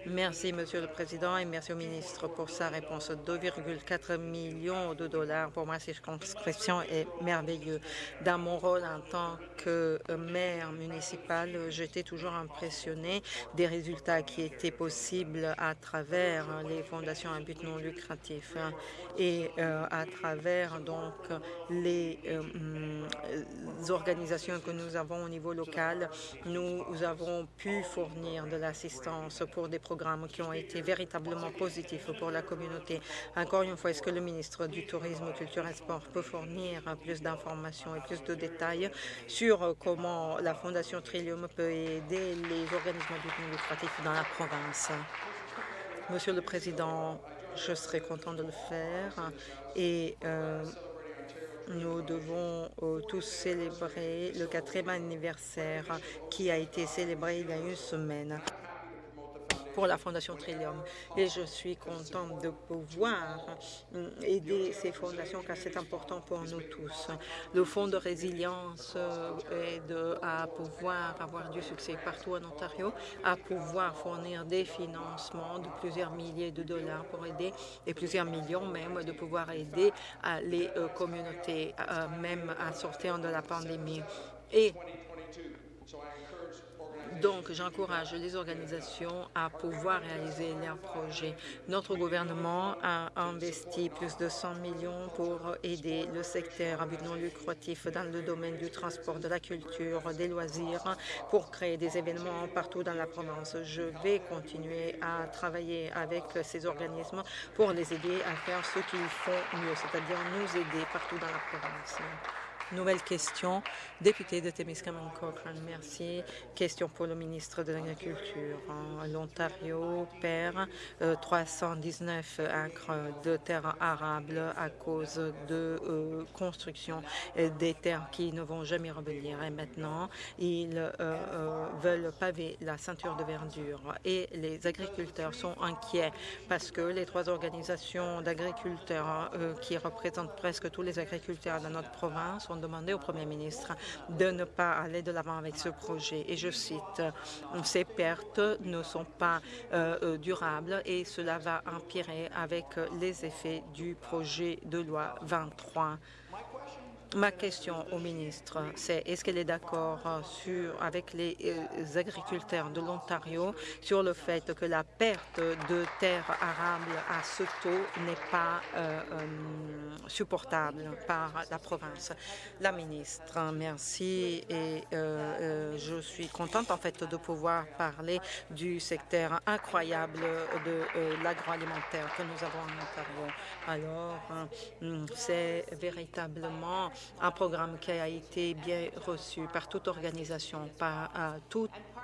Merci, Monsieur le Président, et merci au ministre pour sa réponse. 2,4 millions de dollars pour ma circonscription est merveilleux. Dans mon rôle en tant que maire municipal, j'étais toujours impressionné des résultats qui étaient possibles à travers les fondations à but non lucratif et euh, à travers donc les euh, organisations que nous avons au niveau local, nous avons pu fournir de l'assistance pour des qui ont été véritablement positifs pour la communauté. Encore une fois, est-ce que le ministre du Tourisme, Culture et Sport peut fournir plus d'informations et plus de détails sur comment la Fondation Trillium peut aider les organismes du lucratif dans la province? Monsieur le Président, je serai content de le faire et euh, nous devons euh, tous célébrer le quatrième anniversaire qui a été célébré il y a une semaine pour la Fondation Trillium. Et je suis contente de pouvoir euh, aider ces fondations car c'est important pour nous tous. Le Fonds de résilience est de, à pouvoir avoir du succès partout en Ontario, à pouvoir fournir des financements de plusieurs milliers de dollars pour aider, et plusieurs millions même, de pouvoir aider les euh, communautés, euh, même à sortir de la pandémie. Et donc, j'encourage les organisations à pouvoir réaliser leurs projets. Notre gouvernement a investi plus de 100 millions pour aider le secteur à but non lucratif dans le domaine du transport, de la culture, des loisirs, pour créer des événements partout dans la province. Je vais continuer à travailler avec ces organismes pour les aider à faire ce qu'ils font mieux, c'est-à-dire nous aider partout dans la province. Nouvelle question, député de Témiscamingue Cochrane. Merci. Question pour le ministre de l'Agriculture. L'Ontario perd 319 euh, acres de terres arables à cause de euh, construction des terres qui ne vont jamais revenir. Et maintenant, ils euh, veulent paver la ceinture de verdure. Et les agriculteurs sont inquiets parce que les trois organisations d'agriculteurs qui représentent presque tous les agriculteurs dans notre province ont demandé au Premier ministre de ne pas aller de l'avant avec ce projet. Et je cite, ces pertes ne sont pas euh, euh, durables et cela va empirer avec les effets du projet de loi 23. Ma question au ministre, c'est est-ce qu'elle est d'accord euh, avec les euh, agriculteurs de l'Ontario sur le fait que la perte de terres arables à ce taux n'est pas euh, supportable par la province? La ministre, merci et je suis contente en fait de pouvoir parler du secteur incroyable de l'agroalimentaire que nous avons en Ontario. Alors, c'est véritablement un programme qui a été bien reçu par toute organisation, par euh,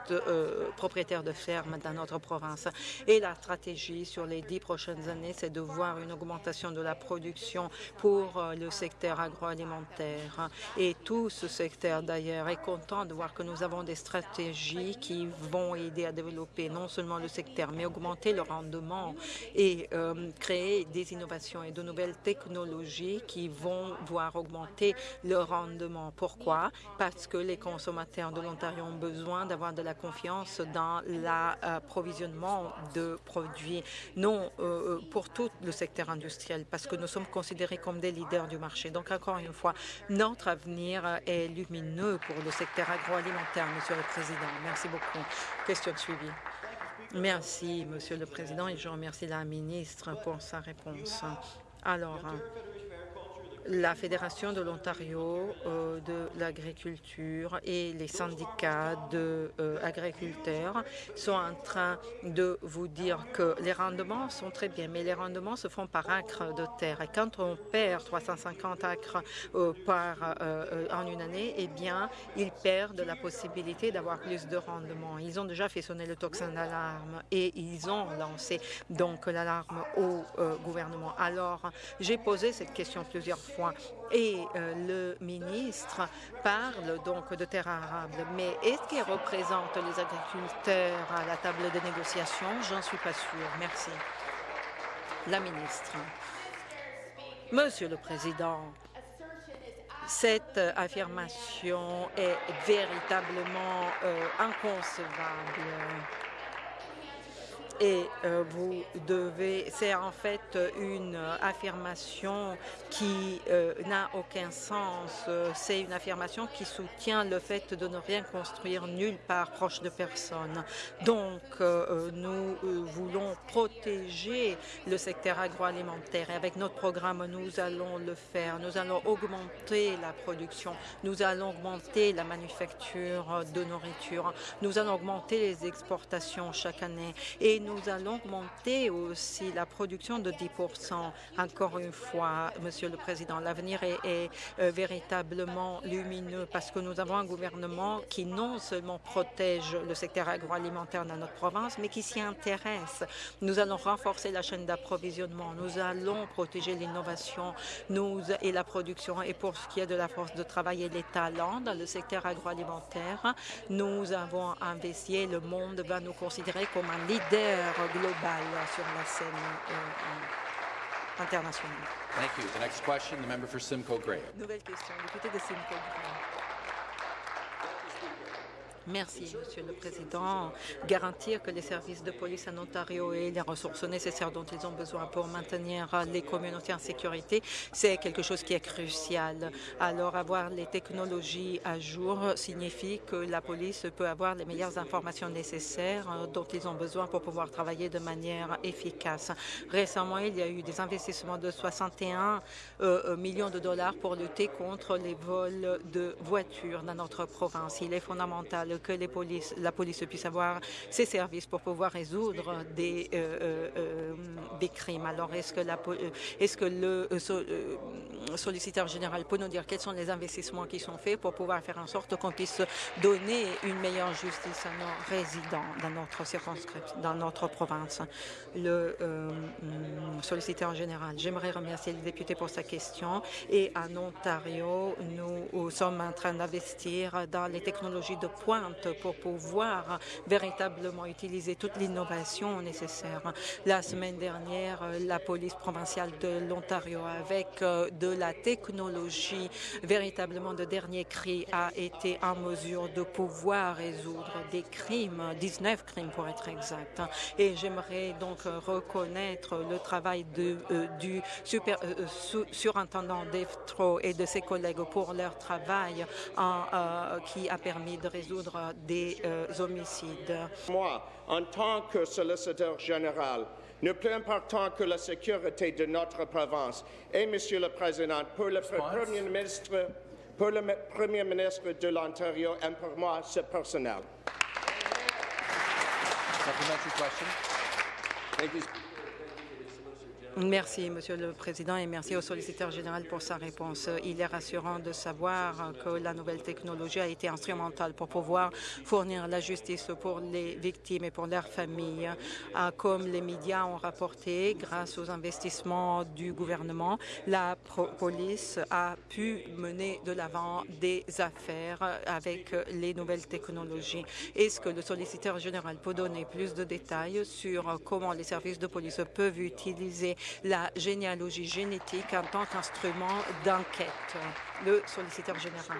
toute euh, propriétaires de fermes dans notre province. Et la stratégie sur les dix prochaines années, c'est de voir une augmentation de la production pour euh, le secteur agroalimentaire. Et tout ce secteur, d'ailleurs, est content de voir que nous avons des stratégies qui vont aider à développer non seulement le secteur, mais augmenter le rendement et euh, créer des innovations et de nouvelles technologies qui vont voir augmenter le rendement. Pourquoi? Parce que les consommateurs de l'Ontario ont besoin d'avoir de la confiance dans l'approvisionnement de produits, non euh, euh, pour tout le secteur industriel, parce que nous sommes considérés comme des leaders du marché. Donc, encore une fois, notre avenir est lumineux pour le secteur agroalimentaire, Monsieur le Président. Merci beaucoup. Question suivie. Merci, Monsieur le Président, et je remercie la ministre pour sa réponse. Alors, la Fédération de l'Ontario euh, de l'agriculture et les syndicats d'agriculteurs euh, sont en train de vous dire que les rendements sont très bien, mais les rendements se font par acre de terre. Et quand on perd 350 acres euh, par, en une année, eh bien, ils perdent la possibilité d'avoir plus de rendement. Ils ont déjà fait sonner le tocsin d'alarme et ils ont lancé donc l'alarme au gouvernement. Alors, j'ai posé cette question plusieurs fois et euh, le ministre parle donc de terre arable, mais est-ce qu'il représente les agriculteurs à la table de négociation? J'en suis pas sûre. Merci. La ministre. Monsieur le Président, cette affirmation est véritablement euh, inconcevable et euh, vous devez, c'est en fait une affirmation qui euh, n'a aucun sens. C'est une affirmation qui soutient le fait de ne rien construire nulle part proche de personne. Donc, euh, nous voulons protéger le secteur agroalimentaire et avec notre programme, nous allons le faire. Nous allons augmenter la production, nous allons augmenter la manufacture de nourriture, nous allons augmenter les exportations chaque année et allons augmenter aussi la production de 10 Encore une fois, Monsieur le Président, l'avenir est, euh, véritablement lumineux parce que nous avons un gouvernement qui non seulement protège le secteur agroalimentaire dans notre province, mais qui s'y intéresse. Nous allons renforcer la chaîne d'approvisionnement. Nous allons protéger l'innovation et la production. Et pour ce qui est de la force de travail et les talents dans le secteur agroalimentaire, nous avons investi le monde va nous considérer comme un leader global sur la scène euh, internationale. Thank you. The next question, the member for Simcoe Grey. Nouvelle question, député de Simcoe Grey. Merci, Monsieur le Président. Garantir que les services de police en Ontario aient les ressources nécessaires dont ils ont besoin pour maintenir les communautés en sécurité, c'est quelque chose qui est crucial. Alors, avoir les technologies à jour signifie que la police peut avoir les meilleures informations nécessaires dont ils ont besoin pour pouvoir travailler de manière efficace. Récemment, il y a eu des investissements de 61 euh, millions de dollars pour lutter contre les vols de voitures dans notre province. Il est fondamental que la police puisse avoir ses services pour pouvoir résoudre des, euh, euh, euh, crimes. Alors, est-ce que, la, est-ce que le solliciteur général peut nous dire quels sont les investissements qui sont faits pour pouvoir faire en sorte qu'on puisse donner une meilleure justice à nos résidents dans notre circonscription, dans notre province? Le solliciteur général, j'aimerais remercier le député pour sa question. Et en Ontario, nous sommes en train d'investir dans les technologies de pointe pour pouvoir véritablement utiliser toute l'innovation nécessaire. La semaine dernière, la police provinciale de l'Ontario, avec euh, de la technologie véritablement de dernier cri, a été en mesure de pouvoir résoudre des crimes, 19 crimes pour être exact. Et j'aimerais donc reconnaître le travail euh, du super, euh, surintendant d'EFTRO et de ses collègues pour leur travail en, qui a permis de résoudre des euh, homicides. Moi, en tant que solliciteur général, le plus important que la sécurité de notre province. Et, Monsieur le Président, pour le Premier ministre, pour le Premier ministre de l'Ontario et pour moi, c'est personnel. Merci, Monsieur le Président, et merci au solliciteur général pour sa réponse. Il est rassurant de savoir que la nouvelle technologie a été instrumentale pour pouvoir fournir la justice pour les victimes et pour leurs familles. Ah, comme les médias ont rapporté, grâce aux investissements du gouvernement, la police a pu mener de l'avant des affaires avec les nouvelles technologies. Est-ce que le solliciteur général peut donner plus de détails sur comment les services de police peuvent utiliser la généalogie génétique en tant qu'instrument d'enquête. Le solliciteur général.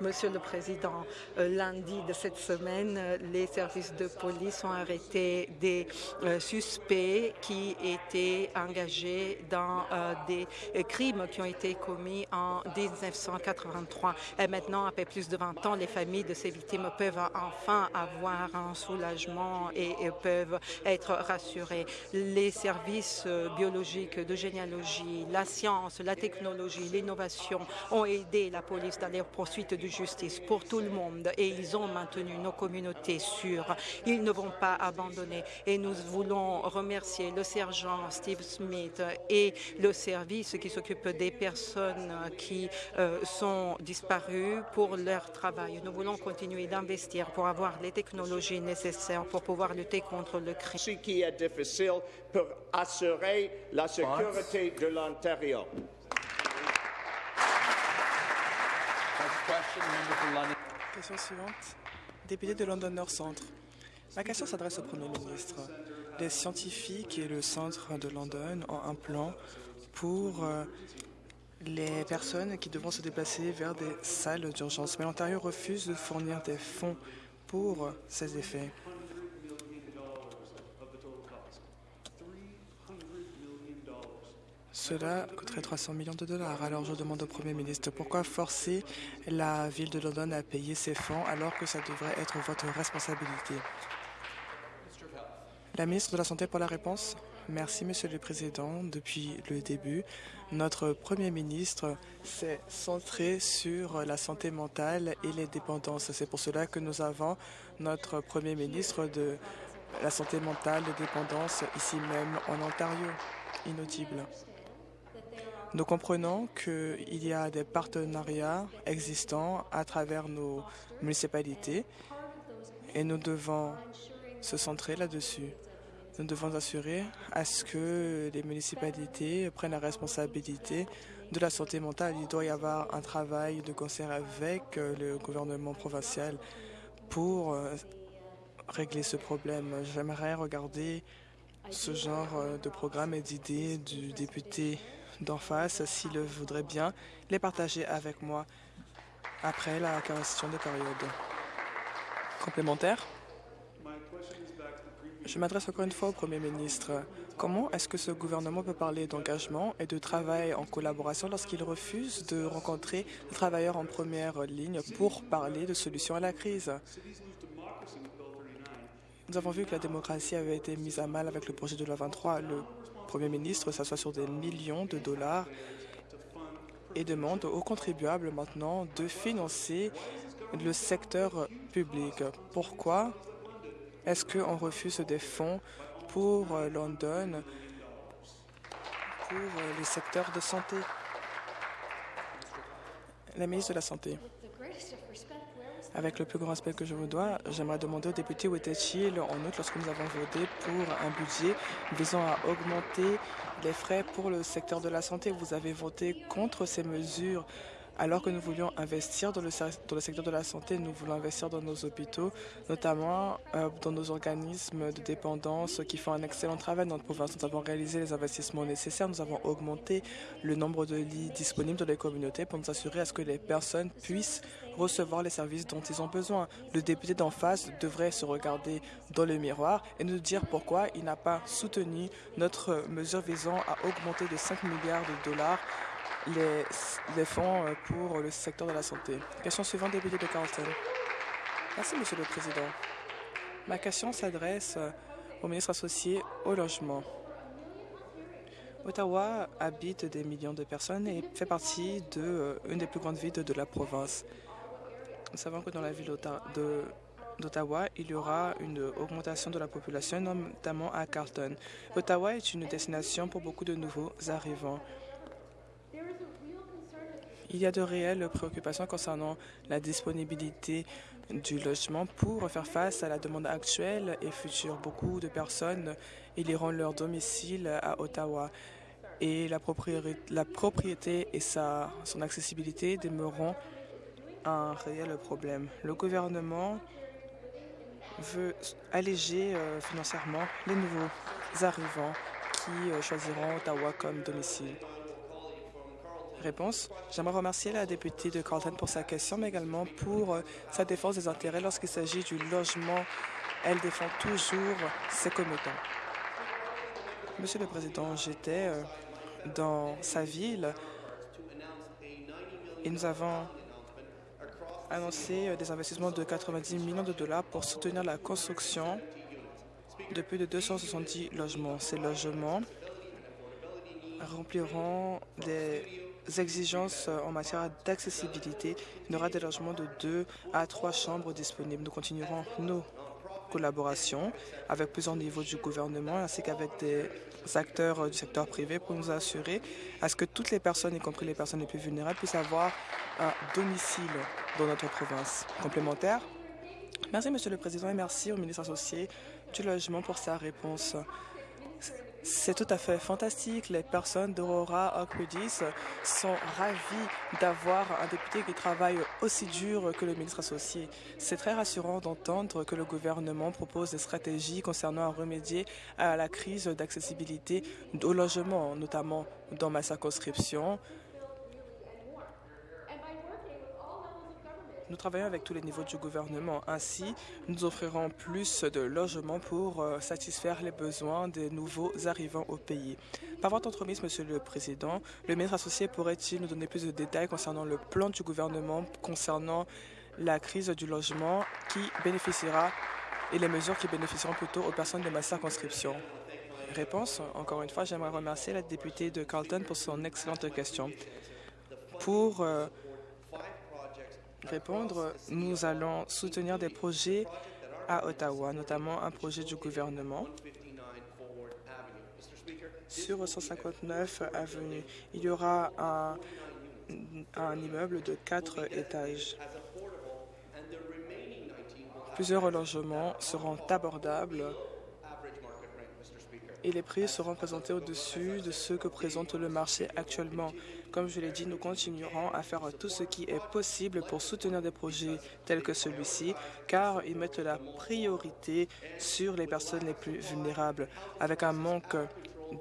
Monsieur le Président, euh, lundi de cette semaine, les services de police ont arrêté des euh, suspects qui étaient engagés dans euh, des crimes qui ont été commis en 1983. Et maintenant, après plus de 20 ans, les familles de ces victimes peuvent enfin avoir un soulagement et, et peuvent être rassurées. Les services biologiques de généalogie, la science, la technologie, l'innovation ont aider la police dans les poursuites de justice pour tout le monde et ils ont maintenu nos communautés sûres. Ils ne vont pas abandonner et nous voulons remercier le sergent Steve Smith et le service qui s'occupe des personnes qui euh, sont disparues pour leur travail. Nous voulons continuer d'investir pour avoir les technologies nécessaires pour pouvoir lutter contre le crime. Ce qui est difficile pour assurer la sécurité de l'Ontario. Question suivante. Député de London North Centre. Ma question s'adresse au Premier ministre. Les scientifiques et le centre de London ont un plan pour euh, les personnes qui devront se déplacer vers des salles d'urgence. Mais l'Ontario refuse de fournir des fonds pour ces effets. Cela coûterait 300 millions de dollars. Alors je demande au Premier ministre pourquoi forcer la ville de London à payer ces fonds alors que ça devrait être votre responsabilité? La ministre de la Santé pour la réponse. Merci, Monsieur le Président. Depuis le début, notre Premier ministre s'est centré sur la santé mentale et les dépendances. C'est pour cela que nous avons notre Premier ministre de la santé mentale et des dépendances ici même en Ontario. Inaudible. Nous comprenons qu'il y a des partenariats existants à travers nos municipalités et nous devons se centrer là-dessus. Nous devons assurer à ce que les municipalités prennent la responsabilité de la santé mentale. Il doit y avoir un travail de concert avec le gouvernement provincial pour euh, régler ce problème. J'aimerais regarder ce genre euh, de programme et d'idées du député d'en face, s'il le voudrait bien, les partager avec moi après la question de période. Complémentaire Je m'adresse encore une fois au Premier ministre. Comment est-ce que ce gouvernement peut parler d'engagement et de travail en collaboration lorsqu'il refuse de rencontrer les travailleurs en première ligne pour parler de solutions à la crise? Nous avons vu que la démocratie avait été mise à mal avec le projet de loi 23. Le Premier ministre s'assoit sur des millions de dollars et demande aux contribuables maintenant de financer le secteur public. Pourquoi est-ce qu'on refuse des fonds pour London, pour le secteur de santé? La ministre de la Santé. Avec le plus grand respect que je vous dois, j'aimerais demander au député où était-il en août lorsque nous avons voté pour un budget visant à augmenter les frais pour le secteur de la santé. Vous avez voté contre ces mesures alors que nous voulions investir dans le, secteur de la santé, nous voulons investir dans nos hôpitaux, notamment euh, dans nos organismes de dépendance qui font un excellent travail dans notre province. Nous avons réalisé les investissements nécessaires, nous avons augmenté le nombre de lits disponibles dans les communautés pour nous assurer à ce que les personnes puissent recevoir les services dont ils ont besoin. Le député d'en face devrait se regarder dans le miroir et nous dire pourquoi il n'a pas soutenu notre mesure visant à augmenter de 5 milliards de dollars les, fonds euh, pour le secteur de la santé. Question suivante, député de Carlton. Merci, Monsieur le Président. Ma question s'adresse euh, au ministre associé au logement. Ottawa habite des millions de personnes et fait partie de, euh, des plus grandes villes de la province. Nous savons que dans la ville d'Ottawa, il y aura une augmentation de la population, notamment à Carlton. Ottawa est une destination pour beaucoup de nouveaux arrivants. Il y a de réelles préoccupations concernant la disponibilité du logement pour faire face à la demande actuelle et future. Beaucoup de personnes éliront leur domicile à Ottawa et la propriété, et son accessibilité demeureront un réel problème. Le gouvernement veut alléger euh, financièrement les nouveaux arrivants qui euh, choisiront Ottawa comme domicile. Réponse. J'aimerais remercier la députée de Carleton pour sa question, mais également pour euh, sa défense des intérêts lorsqu'il s'agit du logement. Elle défend toujours ses commettants. Monsieur le Président, j'étais euh, dans sa ville et nous avons annoncé euh, des investissements de 90 millions de dollars pour soutenir la construction de plus de 270 logements. Ces logements rempliront des exigences en matière d'accessibilité. Il y aura des logements de deux à trois chambres disponibles. Nous continuerons nos collaborations avec plusieurs niveaux du gouvernement ainsi qu'avec des acteurs du secteur privé pour nous assurer à ce que toutes les personnes, y compris les personnes les plus vulnérables, puissent avoir un domicile dans notre province. Complémentaire Merci, Monsieur le Président, et merci au ministre associé du Logement pour sa réponse. C'est tout à fait fantastique. Les personnes d'Aurora Oakwoodis sont ravies d'avoir un député qui travaille aussi dur que le ministre associé. C'est très rassurant d'entendre que le gouvernement propose des stratégies concernant à remédier à la crise d'accessibilité au logement, notamment dans ma circonscription. Nous travaillons avec tous les niveaux du gouvernement. Ainsi, nous offrirons plus de logements pour euh, satisfaire les besoins des nouveaux arrivants au pays. Par votre entremise, Monsieur le Président, le ministre associé pourrait-il nous donner plus de détails concernant le plan du gouvernement concernant la crise du logement qui bénéficiera et les mesures qui bénéficieront plutôt aux personnes de ma circonscription? Réponse. Encore une fois, j'aimerais remercier la députée de Carlton pour son excellente question. Pour euh, répondre, nous allons soutenir des projets à Ottawa, notamment un projet du gouvernement sur 159 avenue. Il y aura un, un immeuble de quatre étages. Plusieurs logements seront abordables et les prix seront présentés au-dessus de ce que présente le marché actuellement. Comme je l'ai dit, nous continuerons à faire tout ce qui est possible pour soutenir des projets tels que celui-ci, car ils mettent la priorité sur les personnes les plus vulnérables. Avec un manque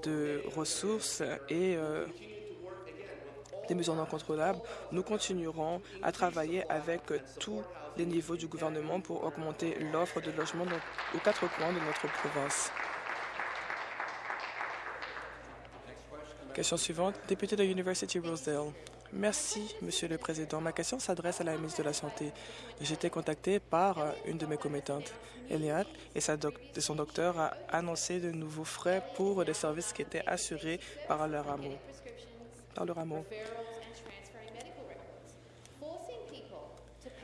de ressources et euh, des mesures non contrôlables, nous continuerons à travailler avec tous les niveaux du gouvernement pour augmenter l'offre de logements aux quatre coins de notre province. Question suivante, député de University Rosedale. Merci, Monsieur le Président. Ma question s'adresse à la ministre de la Santé. J'ai été contacté par euh, une de mes commettantes, Eliade, et, et, son docteur a annoncé de nouveaux frais pour des services qui étaient assurés. Par le rameau.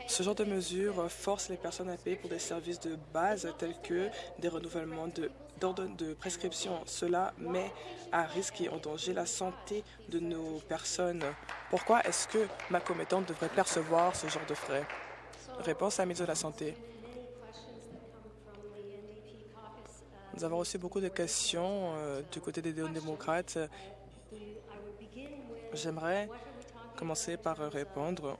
Ce genre de mesures force les personnes à payer pour des services de base tels que des renouvellements d'ordre de, prescription. Cela met à risque et en danger la santé de nos personnes. Pourquoi est-ce que ma commettante devrait percevoir ce genre de frais? Réponse à la ministre de la Santé. Nous avons reçu beaucoup de questions euh, du côté des démocrates. J'aimerais commencer par répondre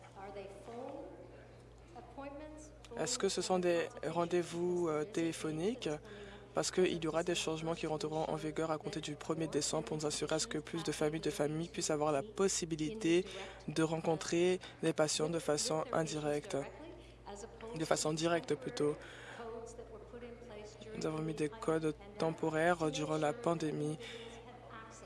est-ce que ce sont des rendez-vous euh, téléphoniques? Parce qu'il y aura des changements qui rentreront en vigueur à compter du 1er décembre pour nous assurer à ce que plus de familles de familles puissent avoir la possibilité de rencontrer les patients de façon indirecte, de façon directe plutôt. Nous avons mis des codes temporaires durant la pandémie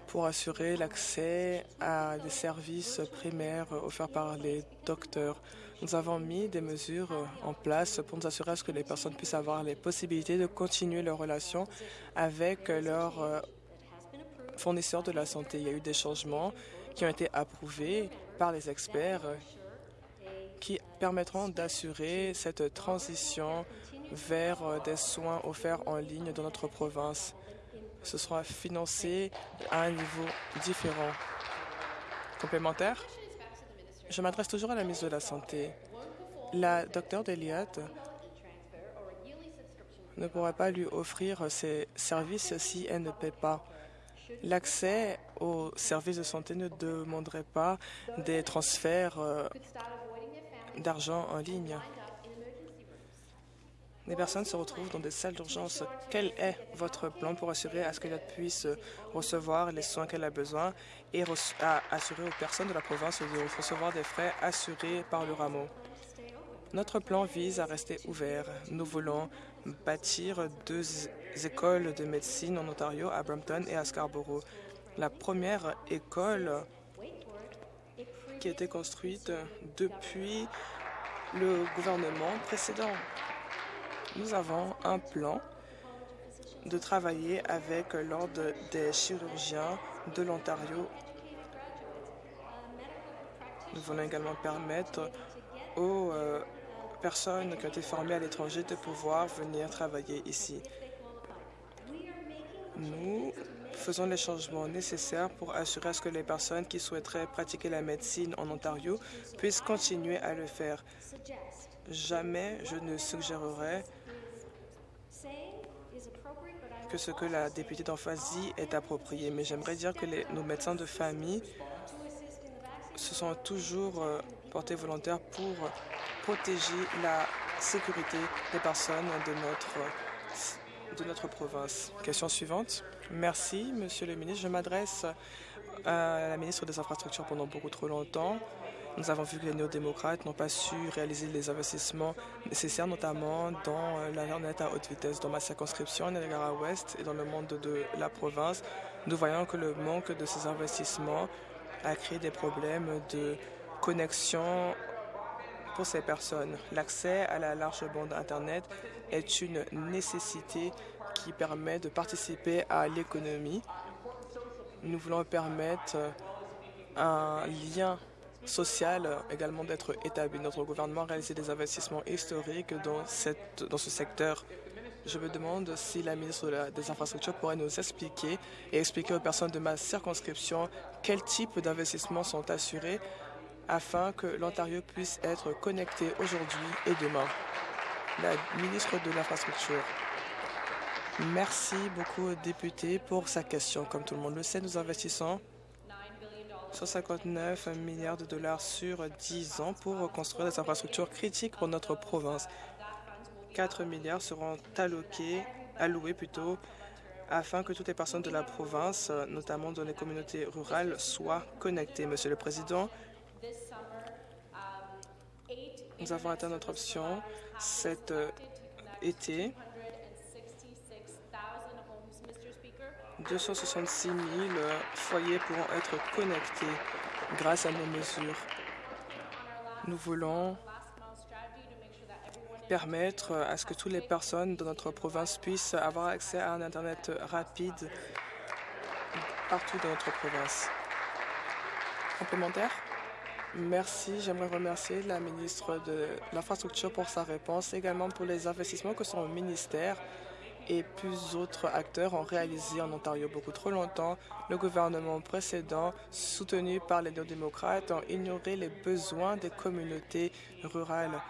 pour assurer l'accès à des services primaires offerts par les docteurs. Nous avons mis des mesures en place pour nous assurer que les personnes puissent avoir les possibilités de continuer leur relation avec leurs euh, fournisseurs de la santé. Il y a eu des changements qui ont été approuvés par les experts qui permettront d'assurer cette transition vers des soins offerts en ligne dans notre province ce sera financé à un niveau différent. Complémentaire? Je m'adresse toujours à la ministre de la Santé. La docteure d'Eliott ne pourra pas lui offrir ses services si elle ne paie pas. L'accès aux services de santé ne demanderait pas des transferts euh, d'argent en ligne. Des personnes se retrouvent dans des salles d'urgence. Quel est votre plan pour assurer à ce qu'elle puisse recevoir les soins qu'elle a besoin et assurer aux personnes de la province de recevoir des frais assurés par le rameau? Notre plan vise à rester ouvert. Nous voulons bâtir deux écoles de médecine en Ontario, à Brampton et à Scarborough. La première école qui a été construite depuis le gouvernement précédent. Nous avons un plan de travailler avec l'Ordre des chirurgiens de l'Ontario. Nous voulons également permettre aux euh, personnes qui ont été formées à l'étranger de pouvoir venir travailler ici. Nous faisons les changements nécessaires pour assurer ce que les personnes qui souhaiteraient pratiquer la médecine en Ontario puissent continuer à le faire. Jamais je ne suggérerai que ce que la députée d'en face dit est approprié, mais j'aimerais dire que nos médecins de famille se sont toujours euh, portés volontaires pour protéger la sécurité des personnes de notre, de notre province. Question suivante. Merci, Monsieur le ministre. Je m'adresse à la ministre des Infrastructures pendant beaucoup trop longtemps. Nous avons vu que les néo-démocrates n'ont pas su réaliser les investissements nécessaires, notamment dans euh, l'Internet à haute vitesse. Dans ma circonscription, Niagara-Ouest, et dans le monde de la province, nous voyons que le manque de ces investissements a créé des problèmes de connexion pour ces personnes. L'accès à la large bande Internet est une nécessité qui permet de participer à l'économie. Nous voulons permettre un lien social également d'être établi. Notre gouvernement a réalisé des investissements historiques dans, cette, dans ce secteur. Je me demande si la ministre des Infrastructures pourrait nous expliquer et expliquer aux personnes de ma circonscription quels types d'investissements sont assurés afin que l'Ontario puisse être connecté aujourd'hui et demain. La ministre de l'Infrastructure. Merci beaucoup aux pour sa question. Comme tout le monde le sait, nous investissons 159 milliards de dollars sur 10 ans pour reconstruire des infrastructures critiques pour notre province. 4 milliards seront alloqués, alloués plutôt, afin que toutes les personnes de la province, notamment dans les communautés rurales, soient connectées. Monsieur le Président, nous avons atteint notre option cet euh, été 266 000 foyers pourront être connectés grâce à nos mesures. Nous voulons permettre à ce que toutes les personnes de notre province puissent avoir accès à un Internet rapide partout dans notre province. Complémentaire Merci. J'aimerais remercier la ministre de l'Infrastructure pour sa réponse, également pour les investissements que son ministère et plus d'autres acteurs ont réalisé en Ontario beaucoup trop longtemps. Le gouvernement précédent, soutenu par les néo-démocrates, a ignoré les besoins des communautés rurales.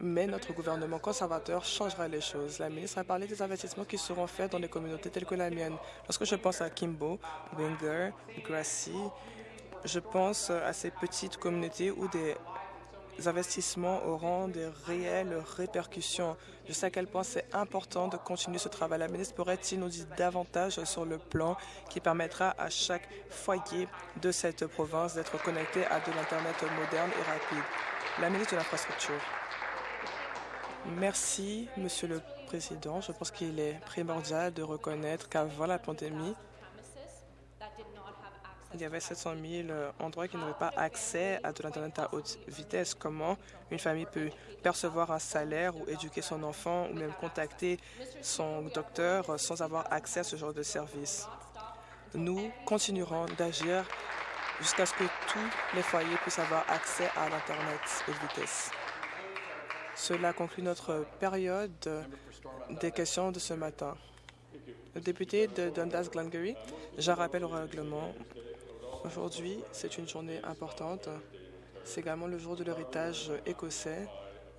Mais notre gouvernement conservateur changera les choses. La ministre a parlé des investissements qui seront faits dans les communautés telles que la mienne. Lorsque je pense à Kimbo, Winger, Grassy, je pense à ces petites communautés où des investissements auront des réelles répercussions. Je sais à quel point c'est important de continuer ce travail. La ministre pourrait-il nous dire davantage sur le plan qui permettra à chaque foyer de cette province d'être connecté à de l'Internet moderne et rapide? La ministre de l'Infrastructure. Merci, Monsieur le Président. Je pense qu'il est primordial de reconnaître qu'avant la pandémie, il y avait 700 000 euh, endroits qui n'avaient pas accès à de l'Internet à haute vitesse. Comment une famille peut percevoir un salaire ou éduquer son enfant ou même contacter son docteur sans avoir accès à ce genre de service? Nous continuerons d'agir jusqu'à ce que tous les foyers puissent avoir accès à l'Internet haute vitesse. Cela conclut notre période des questions de ce matin. Le député de Dundas Glengarry, je rappelle au règlement Aujourd'hui, c'est une journée importante. C'est également le jour de l'héritage écossais.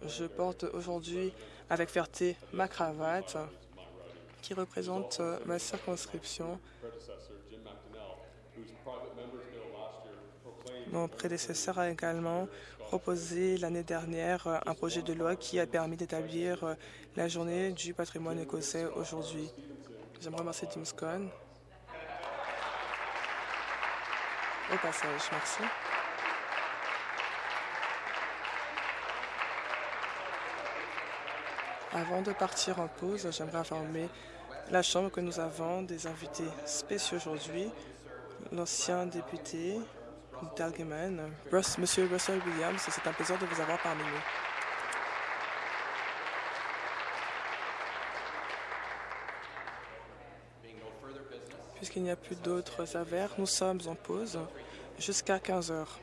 Je porte aujourd'hui avec fierté ma cravate qui représente ma circonscription. Mon prédécesseur a également proposé l'année dernière un projet de loi qui a permis d'établir la journée du patrimoine écossais aujourd'hui. J'aimerais remercier Tim Scone. Au passage, merci. Avant de partir en pause, j'aimerais informer la Chambre que nous avons des invités spéciaux aujourd'hui. L'ancien député d'Algeman, Monsieur Russell Williams, c'est un plaisir de vous avoir parmi nous. Puisqu'il n'y a plus d'autres affaires, nous sommes en pause jusqu'à 15 heures.